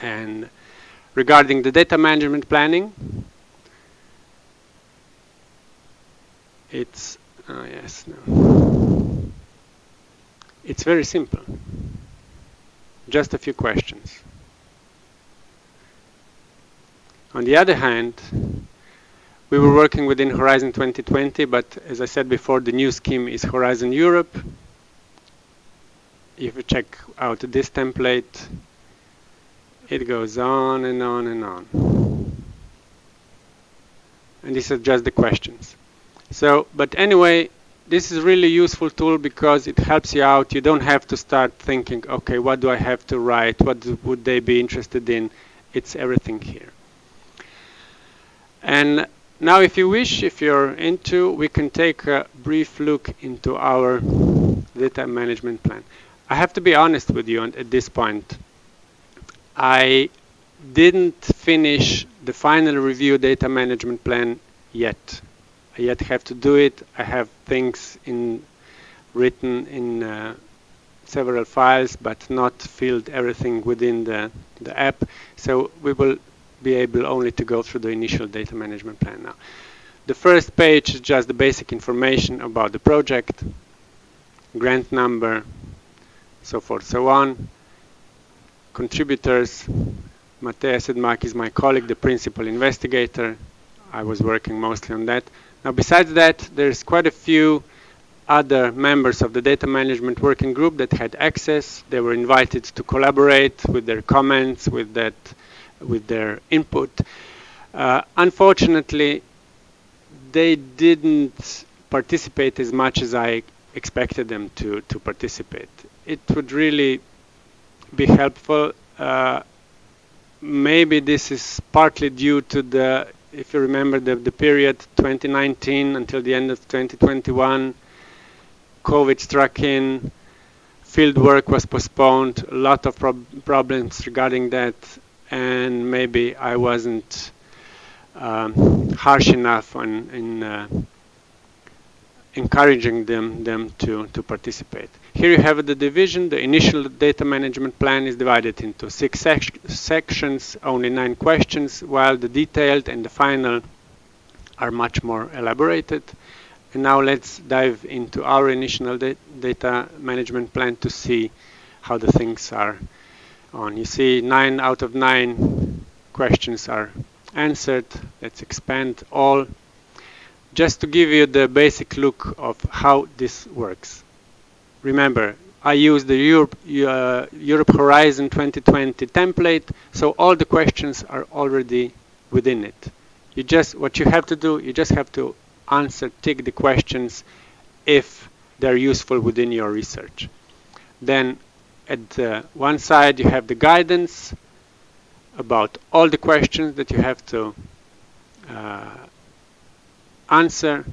And regarding the data management planning, it's, oh yes, no. It's very simple. Just a few questions. On the other hand, we were working within Horizon 2020, but as I said before, the new scheme is Horizon Europe. If you check out this template, it goes on and on and on. And these are just the questions. So, but anyway, this is really useful tool because it helps you out. You don't have to start thinking, okay, what do I have to write? What would they be interested in? It's everything here. And now if you wish, if you're into, we can take a brief look into our data management plan. I have to be honest with you at this point. I didn't finish the final review data management plan yet. I yet have to do it. I have things in written in uh, several files, but not filled everything within the, the app. So we will be able only to go through the initial data management plan now. The first page is just the basic information about the project, grant number, so forth, so on. Contributors, Matej Sedmak is my colleague, the principal investigator. I was working mostly on that. Now, besides that, there's quite a few other members of the data management working group that had access. They were invited to collaborate with their comments, with that with their input. Uh, unfortunately, they didn't participate as much as I expected them to, to participate. It would really be helpful. Uh, maybe this is partly due to the, if you remember the, the period 2019 until the end of 2021, COVID struck in, field work was postponed, a lot of prob problems regarding that and maybe I wasn't um, harsh enough on in uh, encouraging them them to to participate. Here you have the division. The initial data management plan is divided into six sec sections, only nine questions, while the detailed and the final are much more elaborated. And now let's dive into our initial da data management plan to see how the things are on. You see nine out of nine questions are answered. Let's expand all. Just to give you the basic look of how this works. Remember, I use the Europe, uh, Europe Horizon 2020 template, so all the questions are already within it. You just, what you have to do, you just have to answer, tick the questions if they're useful within your research. Then at uh, one side you have the guidance about all the questions that you have to uh, answer,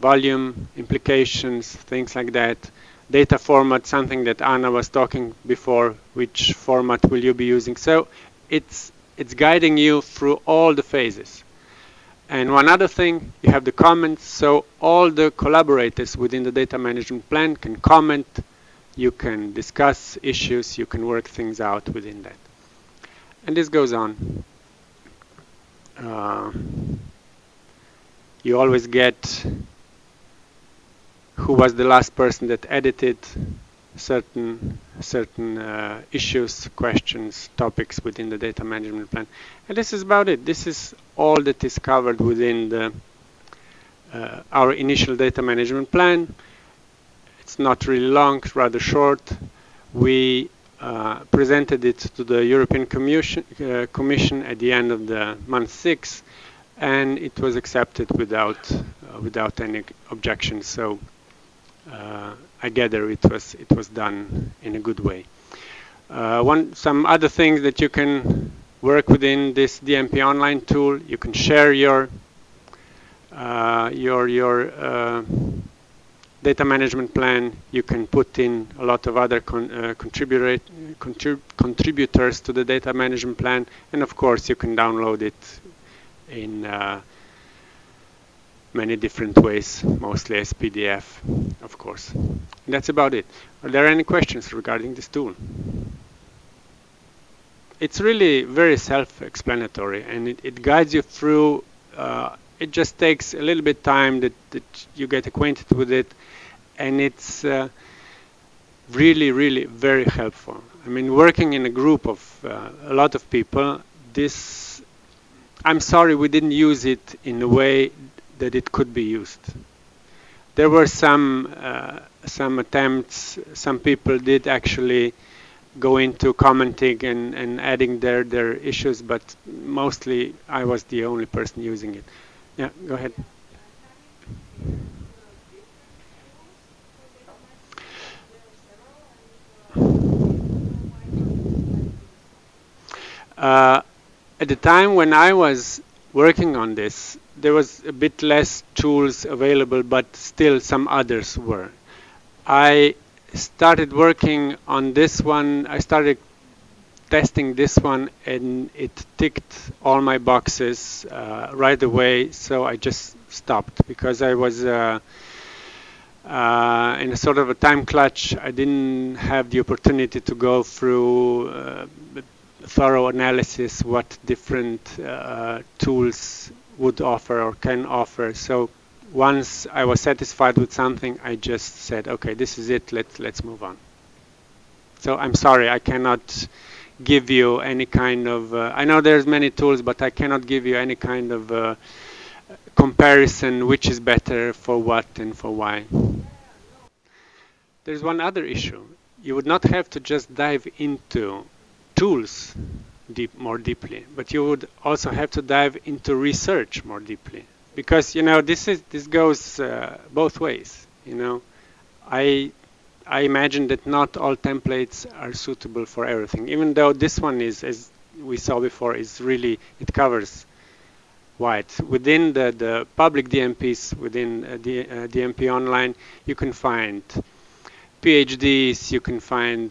volume, implications, things like that. Data format, something that Anna was talking before, which format will you be using. So it's, it's guiding you through all the phases. And one other thing, you have the comments, so all the collaborators within the data management plan can comment, you can discuss issues, you can work things out within that. And this goes on. Uh, you always get who was the last person that edited certain certain uh, issues, questions, topics within the data management plan. And this is about it. This is all that is covered within the, uh, our initial data management plan. It's not really long, rather short. We uh, presented it to the European Commission, uh, Commission at the end of the month six, and it was accepted without uh, without any objections. So uh, I gather it was it was done in a good way. Uh, one some other things that you can work within this DMP online tool. You can share your uh, your your data management plan. You can put in a lot of other con uh, contributors to the data management plan, and of course you can download it in uh, many different ways, mostly as PDF, of course. And that's about it. Are there any questions regarding this tool? It's really very self-explanatory and it, it, guides you through, uh, it just takes a little bit time that, that you get acquainted with it and it's uh, really, really very helpful. I mean, working in a group of uh, a lot of people, this, I'm sorry we didn't use it in a way that it could be used. There were some uh, some attempts. Some people did actually go into commenting and, and adding their their issues, but mostly I was the only person using it. Yeah, go ahead. Uh, at the time when I was working on this, there was a bit less tools available, but still some others were. I started working on this one. I started testing this one, and it ticked all my boxes uh, right away. So I just stopped because I was uh, uh, in a sort of a time clutch. I didn't have the opportunity to go through uh, thorough analysis what different uh, tools would offer or can offer. So once I was satisfied with something, I just said, okay, this is it. Let's let's move on. So I'm sorry, I cannot give you any kind of. Uh, I know there's many tools, but I cannot give you any kind of uh, comparison which is better for what and for why. There's one other issue. You would not have to just dive into tools deep, more deeply, but you would also have to dive into research more deeply because you know this is this goes uh, both ways. You know, I I imagine that not all templates are suitable for everything, even though this one is, as we saw before, is really it covers wide. Within the, the public DMPs, within uh, the uh, DMP Online, you can find PhDs, you can find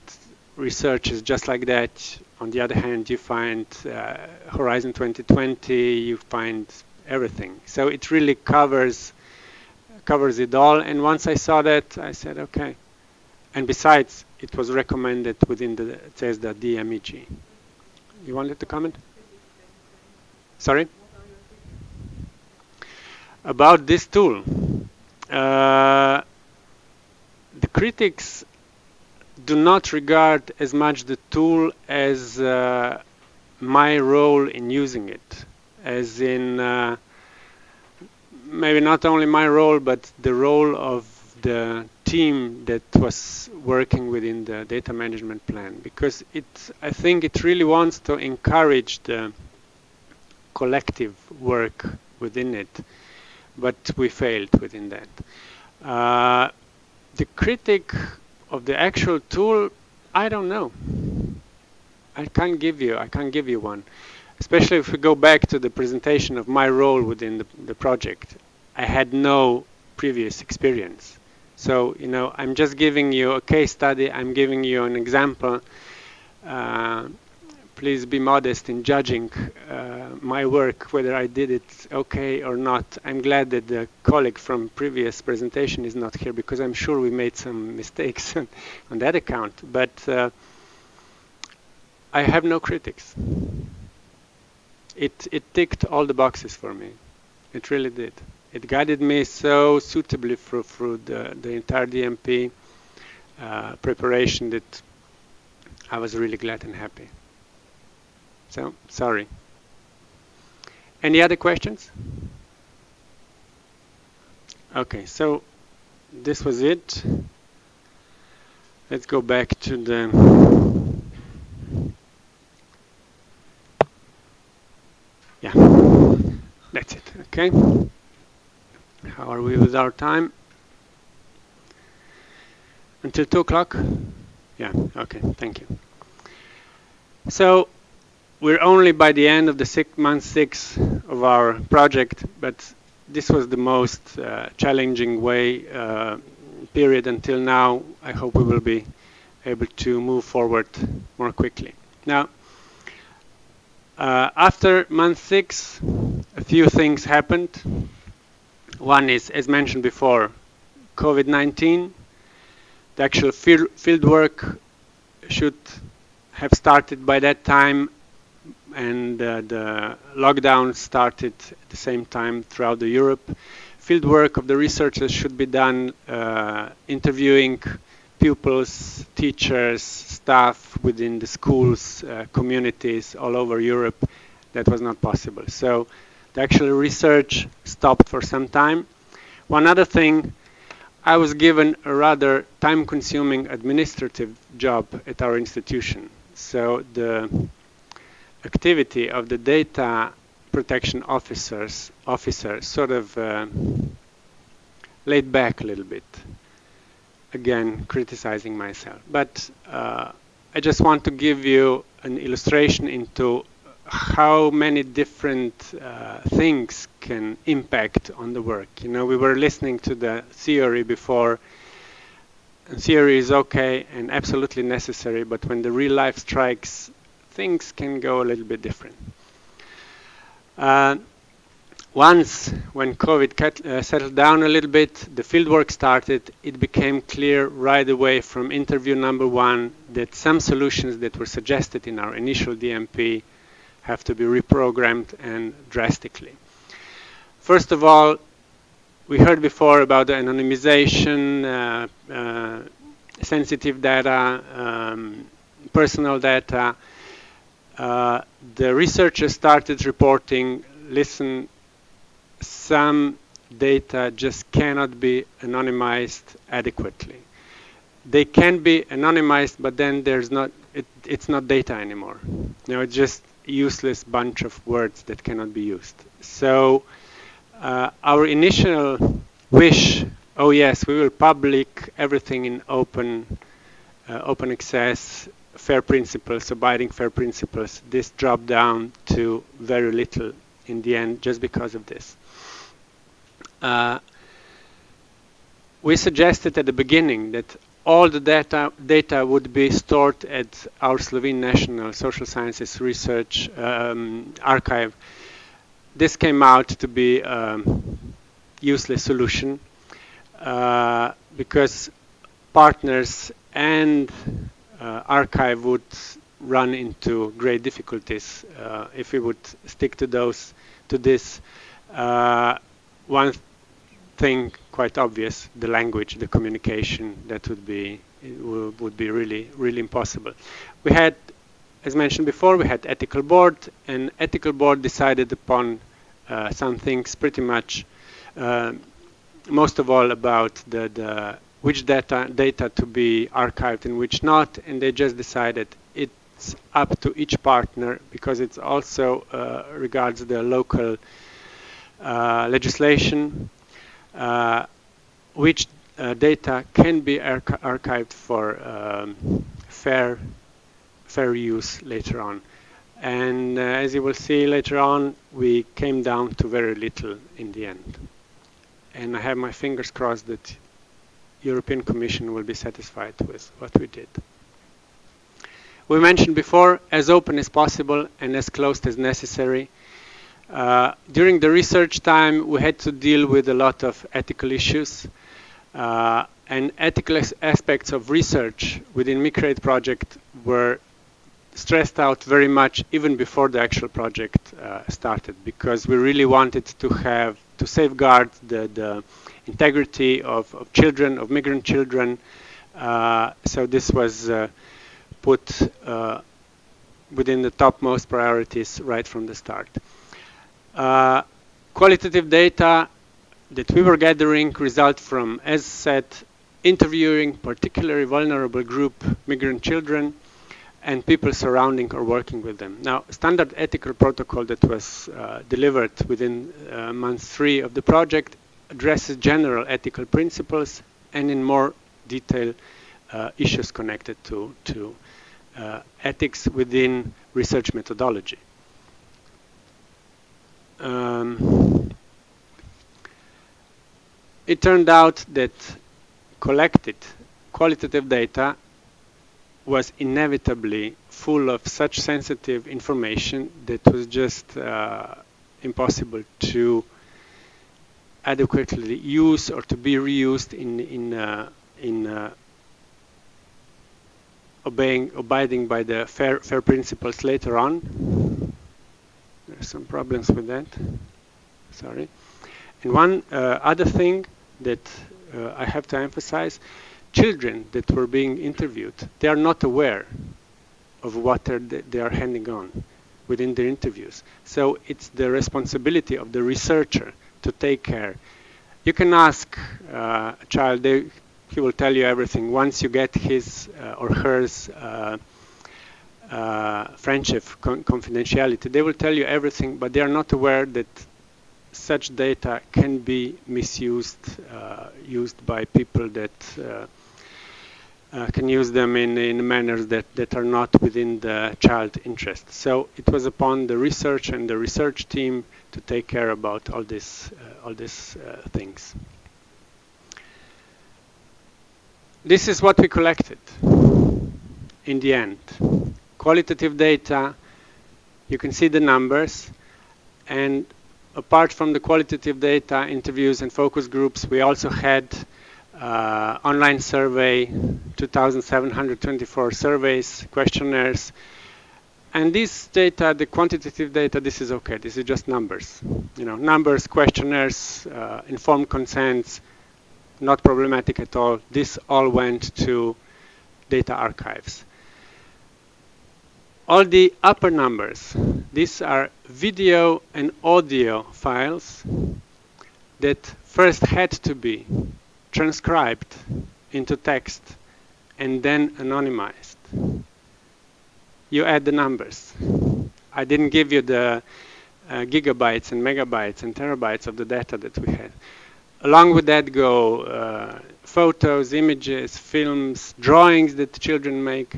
researchers just like that. On the other hand, you find uh, Horizon 2020, you find everything. So it really covers covers it all. And once I saw that, I said, okay. And besides, it was recommended within the CESSDA DMEG. You wanted to comment? Sorry? About this tool. Uh, the critics do not regard as much the tool as uh, my role in using it. as in uh, maybe not only my role, but the role of the team that was working within the data management plan because it I think it really wants to encourage the collective work within it but we failed within that uh, the critic of the actual tool I don't know. I can't give you I can't give you one. Especially if we go back to the presentation of my role within the, the project. I had no previous experience. So, you know, I'm just giving you a case study, I'm giving you an example. Uh, please be modest in judging uh, my work, whether I did it okay or not. I'm glad that the colleague from previous presentation is not here because I'm sure we made some mistakes *laughs* on that account. But uh, I have no critics. It, it ticked all the boxes for me. It really did it guided me so suitably through, through the, the entire DMP uh, preparation that I was really glad and happy. So, sorry. Any other questions? Okay, so this was it. Let's go back to the yeah that's it okay how are we with our time? Until 2 o'clock? Yeah, okay, thank you. So we're only by the end of the six, month six of our project, but this was the most uh, challenging way uh, period until now. I hope we will be able to move forward more quickly. Now, uh, after month six, a few things happened. One is, as mentioned before, COVID-19. The actual field, field work should have started by that time and uh, the lockdown started at the same time throughout the Europe. Field work of the researchers should be done uh, interviewing pupils, teachers, staff within the schools, uh, communities all over Europe. That was not possible. So the actual research stopped for some time. One other thing, I was given a rather time-consuming administrative job at our institution. So the activity of the data protection officers officer sort of uh, laid back a little bit. Again, criticizing myself. But uh, I just want to give you an illustration into how many different uh, things can impact on the work. You know, we were listening to the theory before. And theory is okay and absolutely necessary, but when the real life strikes, things can go a little bit different. Uh, once, when COVID cut, uh, settled down a little bit, the fieldwork started, it became clear right away from interview number one that some solutions that were suggested in our initial DMP have to be reprogrammed and drastically. First of all, we heard before about the anonymization, uh, uh, sensitive data, um, personal data. Uh, the researchers started reporting, listen, some data just cannot be anonymized adequately. They can be anonymized, but then there's not, it, it's not data anymore. You know, it's just useless bunch of words that cannot be used. So uh, our initial wish, oh yes, we will public everything in open, uh, open access, fair principles, abiding fair principles. This dropped down to very little in the end just because of this. Uh, we suggested at the beginning that all the data, data would be stored at our Slovene National Social Sciences Research um, Archive. This came out to be a useless solution uh, because partners and archive would run into great difficulties uh, if we would stick to those to this. Uh, one thing quite obvious, the language, the communication, that would be would be really, really impossible. We had as mentioned before, we had ethical board, and ethical board decided upon uh, some things pretty much, uh, most of all about the, the which data data to be archived and which not, and they just decided it's up to each partner because it also uh, regards the local uh, legislation, uh, which uh, data can be archi archived for um, fair fair use later on. And uh, as you will see later on, we came down to very little in the end. And I have my fingers crossed that European Commission will be satisfied with what we did. We mentioned before, as open as possible and as closed as necessary. Uh, during the research time, we had to deal with a lot of ethical issues. Uh, and ethical aspects of research within MICREATE project were stressed out very much even before the actual project uh, started because we really wanted to have to safeguard the, the integrity of, of, children, of migrant children. Uh, so this was uh, put uh, within the topmost priorities right from the start. Uh, qualitative data that we were gathering result from, as said, interviewing particularly vulnerable group migrant children and people surrounding or working with them. Now, standard ethical protocol that was uh, delivered within uh, month three of the project addresses general ethical principles and in more detail uh, issues connected to, to uh, ethics within research methodology. Um, it turned out that collected qualitative data was inevitably full of such sensitive information that was just uh, impossible to adequately used or to be reused in in uh, in uh, obeying abiding by the fair fair principles later on. There's some problems with that. Sorry. And one uh, other thing that uh, I have to emphasize children that were being interviewed, they are not aware of what they are handing on within their interviews. So it's the responsibility of the researcher to take care. You can ask uh, a child, they, he will tell you everything. Once you get his uh, or hers uh, uh friendship con confidentiality, they will tell you everything, but they are not aware that such data can be misused, uh, used by people that uh, can use them in, in manners that, that are not within the child interest. So it was upon the research and the research team to take care about all this, uh, all these uh, things. This is what we collected in the end. Qualitative data, you can see the numbers, and apart from the qualitative data, interviews and focus groups, we also had uh, online survey, 2,724 surveys, questionnaires. And this data, the quantitative data, this is okay. This is just numbers. You know, numbers, questionnaires, uh, informed consents, not problematic at all. This all went to data archives. All the upper numbers, these are video and audio files that first had to be transcribed into text and then anonymized. You add the numbers. I didn't give you the uh, gigabytes and megabytes and terabytes of the data that we had. Along with that go uh, photos, images, films, drawings that children make.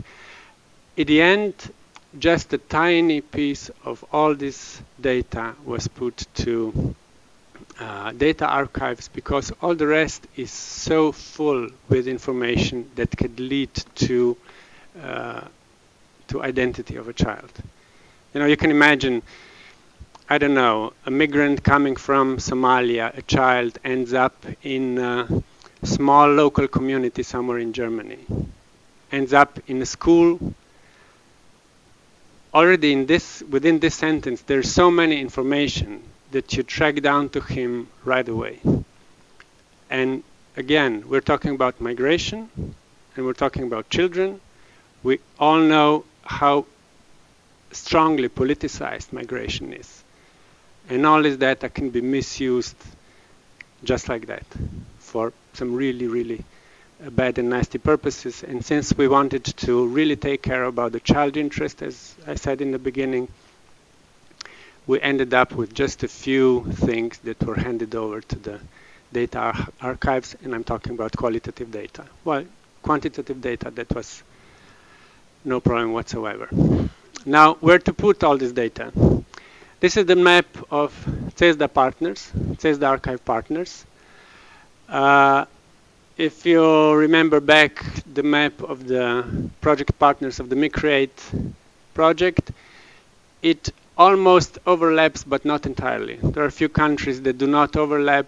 In the end, just a tiny piece of all this data was put to uh, data archives because all the rest is so full with information that could lead to uh, to identity of a child. You know, you can imagine, I don't know, a migrant coming from Somalia, a child ends up in a small local community somewhere in Germany, ends up in a school. Already in this, within this sentence, there's so many information that you track down to him right away. And again, we're talking about migration and we're talking about children. We all know how strongly politicized migration is. And all this data can be misused just like that for some really, really bad and nasty purposes. And since we wanted to really take care about the child interest, as I said in the beginning, we ended up with just a few things that were handed over to the data ar archives, and I'm talking about qualitative data. Well, quantitative data, that was no problem whatsoever. Now, where to put all this data? This is the map of CESSDA partners, CESSDA archive partners. Uh, if you remember back the map of the project partners of the MICREATE project, it almost overlaps, but not entirely. There are a few countries that do not overlap,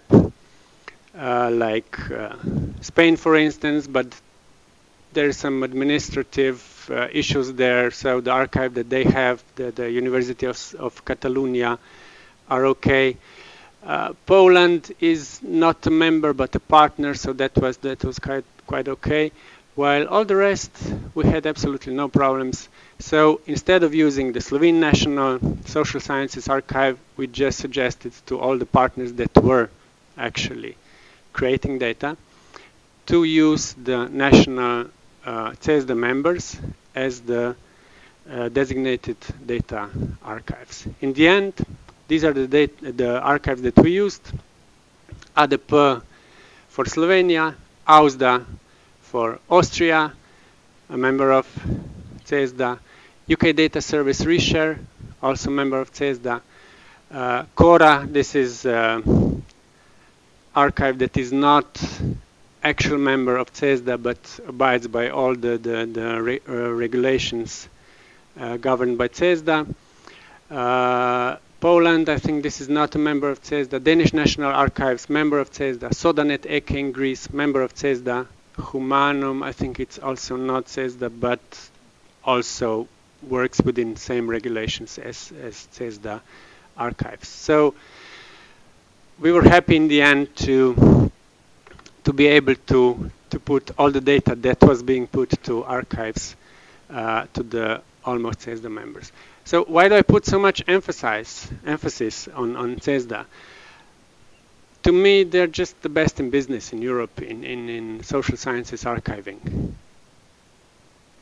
uh, like uh, Spain, for instance, but there is some administrative uh, issues there. So the archive that they have, the, the University of, of Catalonia, are okay. Uh, Poland is not a member but a partner, so that was that was quite quite okay. While all the rest, we had absolutely no problems. So instead of using the Slovene National Social Sciences Archive, we just suggested to all the partners that were actually creating data to use the national uh, CESSDA members as the uh, designated data archives. In the end, these are the, data, the archives that we used. ADP for Slovenia, AUSSDA for Austria, a member of CESSDA, UK Data Service Reshare, also member of CESSDA, uh, CORA, this is uh, archive that is not actual member of CESSDA but abides by all the, the, the re uh, regulations uh, governed by CESSDA. Uh, Poland, I think this is not a member of CESSDA. Danish National Archives, member of CESSDA. Sodanet Eke in Greece, member of CESSDA. Humanum, I think it's also not CESSDA, but also works within same regulations as, as CESSDA archives. So we were happy in the end to to be able to to put all the data that was being put to archives uh, to the almost CESSDA members. So why do I put so much emphasis emphasis on on CESSDA? To me, they're just the best in business in Europe in in, in social sciences archiving.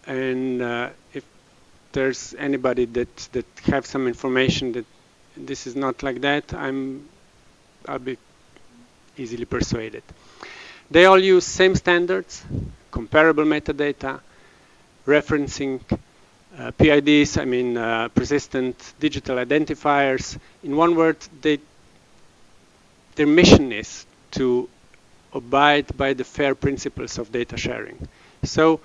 And uh, if there's anybody that that have some information that this is not like that, I'm I'll be easily persuaded. They all use same standards, comparable metadata, referencing uh, PIDs, I mean uh, persistent digital identifiers. In one word, they, their mission is to abide by the FAIR principles of data sharing. So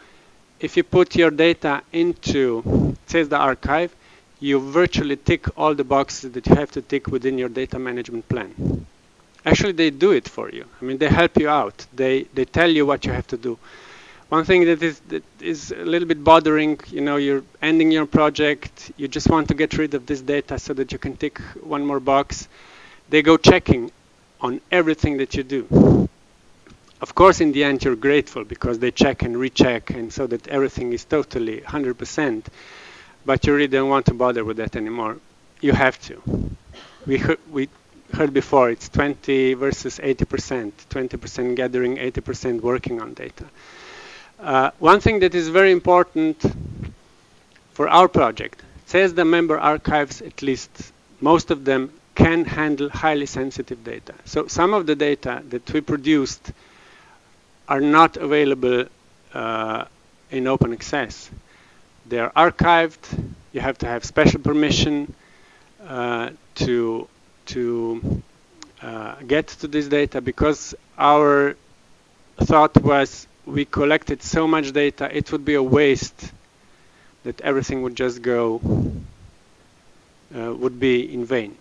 if you put your data into CESSDA archive, you virtually tick all the boxes that you have to tick within your data management plan. Actually, they do it for you. I mean, they help you out. They, they tell you what you have to do. One thing that is, that is a little bit bothering, you know, you're ending your project, you just want to get rid of this data so that you can tick one more box. They go checking on everything that you do. Of course, in the end, you're grateful because they check and recheck and so that everything is totally 100%. But you really don't want to bother with that anymore. You have to. We, we heard before, it's 20 versus 80%, 20% gathering, 80% working on data. Uh, one thing that is very important for our project, says the member archives, at least most of them, can handle highly sensitive data. So some of the data that we produced are not available uh, in open access. They are archived. You have to have special permission uh, to to uh, get to this data because our thought was we collected so much data it would be a waste that everything would just go uh, would be in vain.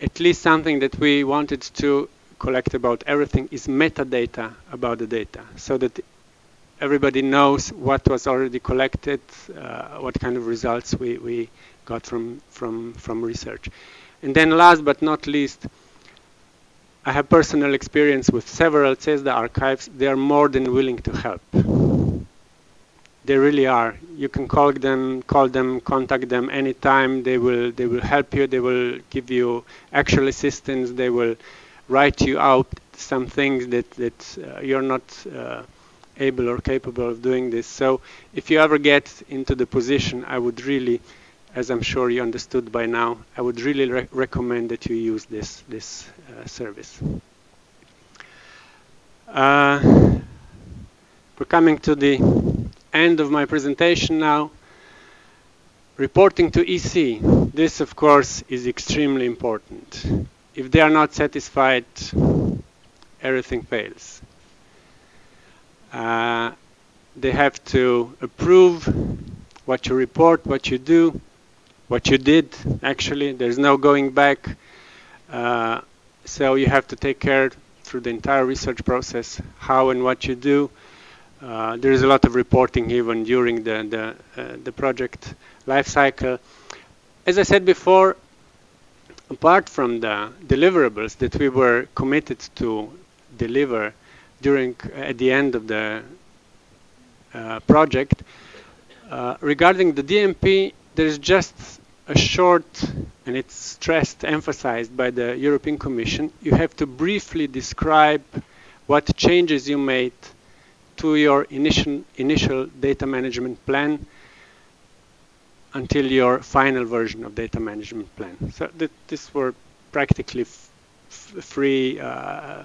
At least something that we wanted to collect about everything is metadata about the data so that everybody knows what was already collected, uh, what kind of results we, we got from, from, from research. And then last but not least, I have personal experience with several CESSDA archives. They are more than willing to help. they really are. You can call them, call them, contact them anytime. They will, they will help you. They will give you actual assistance. They will write you out some things that that uh, you're not uh, able or capable of doing this. So if you ever get into the position, I would really, as I'm sure you understood by now, I would really re recommend that you use this this uh, service. Uh, we're coming to the end of my presentation now. Reporting to EC. This, of course, is extremely important. If they are not satisfied, everything fails. Uh, they have to approve what you report, what you do, what you did, actually. There's no going back. Uh, so you have to take care through the entire research process, how and what you do. Uh, there is a lot of reporting even during the, the, uh, the project life cycle. As I said before, apart from the deliverables that we were committed to deliver during at the end of the uh, project, uh, regarding the DMP, there's just a short, and it's stressed, emphasized by the European Commission, you have to briefly describe what changes you made to your initial, initial data management plan until your final version of data management plan. So th these were practically free uh,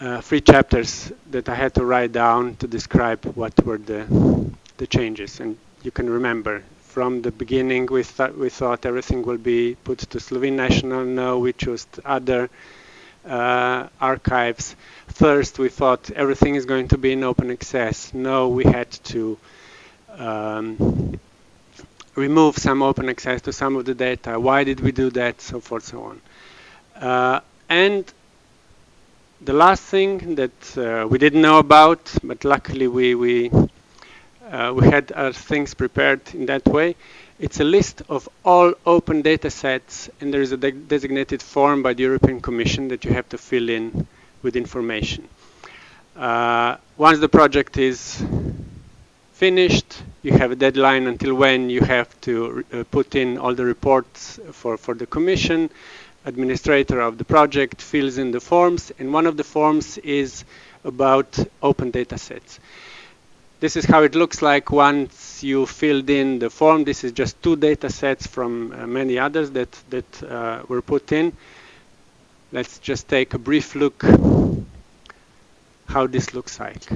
uh, three chapters that I had to write down to describe what were the the changes. And you can remember from the beginning we thought we thought everything will be put to Slovene National. No, we chose other uh, archives. First, we thought everything is going to be in open access. No, we had to um, remove some open access to some of the data. Why did we do that? So forth, so on. Uh, and the last thing that uh, we didn't know about, but luckily we we uh, we had our things prepared in that way. It's a list of all open data sets, and there is a de designated form by the European Commission that you have to fill in with information. Uh, once the project is finished, you have a deadline until when you have to uh, put in all the reports for, for the Commission. Administrator of the project fills in the forms, and one of the forms is about open data sets. This is how it looks like once you filled in the form. This is just two data sets from uh, many others that, that uh, were put in. Let's just take a brief look how this looks like.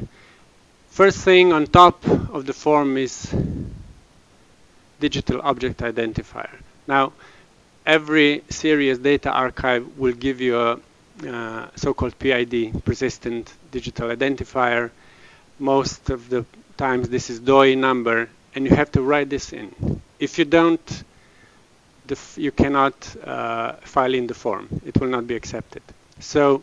First thing on top of the form is digital object identifier. Now, every serious data archive will give you a uh, so-called PID, persistent digital identifier. Most of the times this is DOI number, and you have to write this in. If you don't, you cannot uh, file in the form. It will not be accepted. So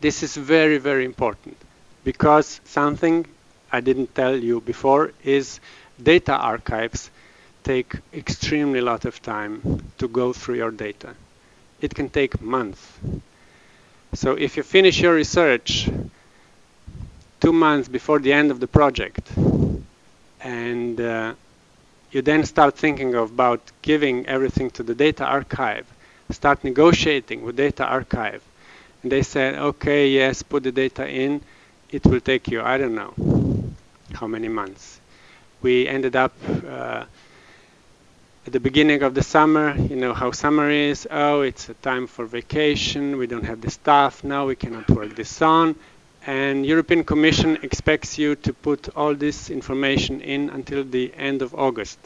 this is very, very important because something I didn't tell you before is data archives take extremely lot of time to go through your data. It can take months. So if you finish your research two months before the end of the project. And uh, you then start thinking about giving everything to the data archive, start negotiating with data archive, and they said, okay, yes, put the data in, it will take you, I don't know, how many months. We ended up uh, at the beginning of the summer, you know how summer is, oh, it's a time for vacation, we don't have the staff, now we cannot work this on, and European Commission expects you to put all this information in until the end of August.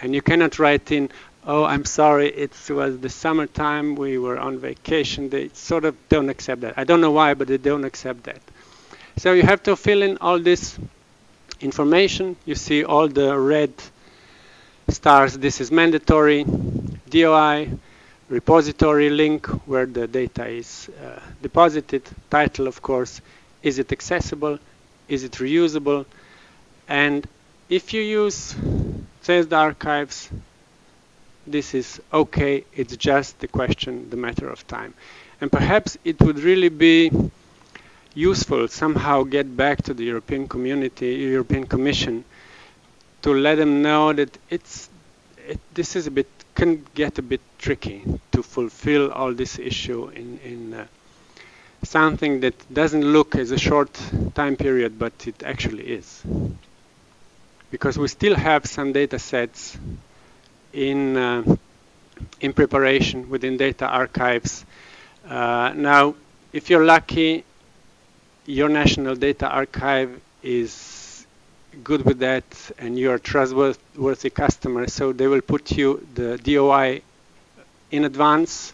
And you cannot write in, oh, I'm sorry, it was the summertime, we were on vacation. They sort of don't accept that. I don't know why, but they don't accept that. So you have to fill in all this information. You see all the red stars. This is mandatory. DOI, repository link where the data is uh, deposited. Title, of course. Is it accessible? Is it reusable? And if you use CESSDA archives, this is okay. It's just the question, the matter of time. And perhaps it would really be useful somehow get back to the European community, European Commission, to let them know that it's it, this is a bit can get a bit tricky to fulfill all this issue in in uh, something that doesn't look as a short time period, but it actually is. Because we still have some data sets in uh, in preparation within data archives. Uh, now, if you're lucky, your national data archive is good with that and you're a trustworthy customer, so they will put you the DOI in advance,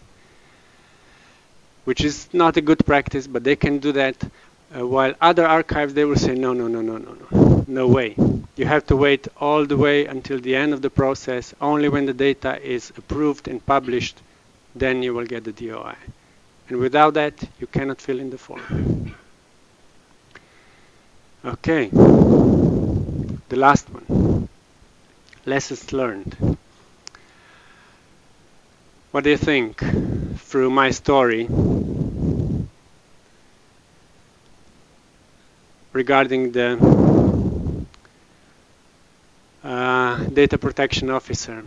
which is not a good practice, but they can do that. Uh, while other archives, they will say, no, no, no, no, no, no, no way. You have to wait all the way until the end of the process. Only when the data is approved and published, then you will get the DOI. And without that, you cannot fill in the form. Okay, the last one. Lessons learned. What do you think through my story regarding the uh, data protection officer?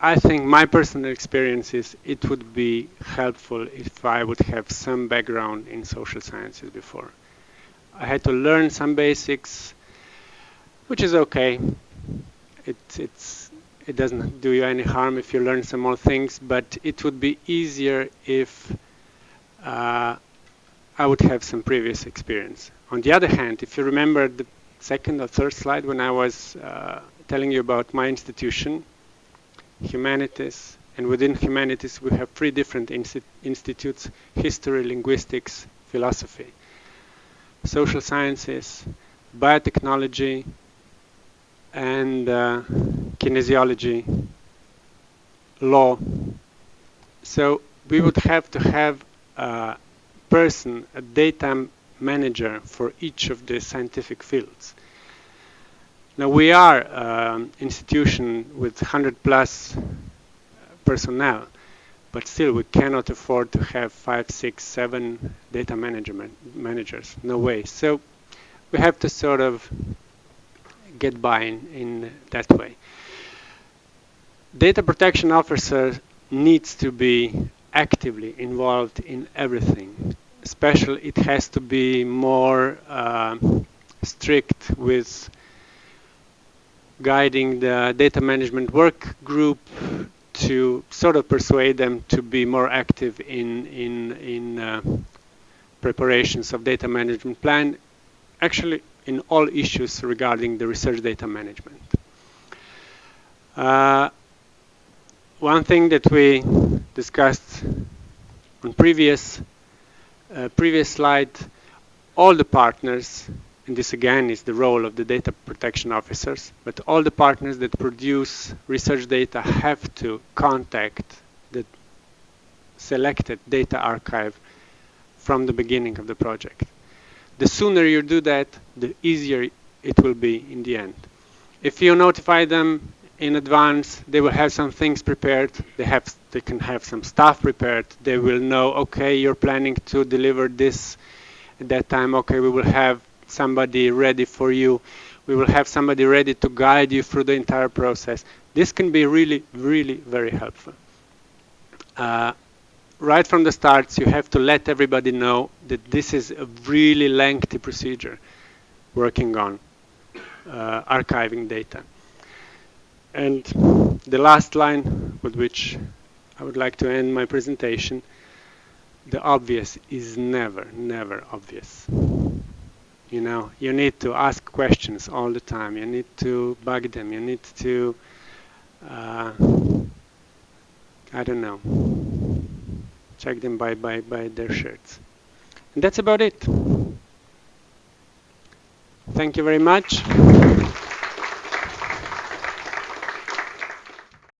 I think my personal experience is it would be helpful if I would have some background in social sciences before. I had to learn some basics, which is okay. It, it's, it doesn't do you any harm if you learn some more things, but it would be easier if uh, I would have some previous experience. On the other hand, if you remember the second or third slide when I was uh, telling you about my institution, humanities, and within humanities we have three different insti institutes, history, linguistics, philosophy social sciences, biotechnology, and uh, kinesiology, law. So we would have to have a person, a data manager for each of the scientific fields. Now we are an um, institution with 100 plus personnel, but still we cannot afford to have five, six, seven data management managers. No way. So we have to sort of get by in, in that way. Data protection officer needs to be actively involved in everything. Especially it has to be more uh, strict with guiding the data management work group to sort of persuade them to be more active in in in uh, preparations of data management plan, actually in all issues regarding the research data management. Uh, one thing that we discussed on previous uh, previous slide, all the partners and this again is the role of the data protection officers, but all the partners that produce research data have to contact the selected data archive from the beginning of the project. The sooner you do that, the easier it will be in the end. If you notify them in advance, they will have some things prepared. They have, they can have some stuff prepared. They will know, okay, you're planning to deliver this at that time. Okay, we will have somebody ready for you. We will have somebody ready to guide you through the entire process. This can be really, really very helpful. Uh, right from the start, you have to let everybody know that this is a really lengthy procedure working on uh, archiving data. And the last line with which I would like to end my presentation, the obvious is never, never obvious. You know you need to ask questions all the time. You need to bug them. You need to uh, I don't know check them by, by, by their shirts. And that's about it. Thank you very much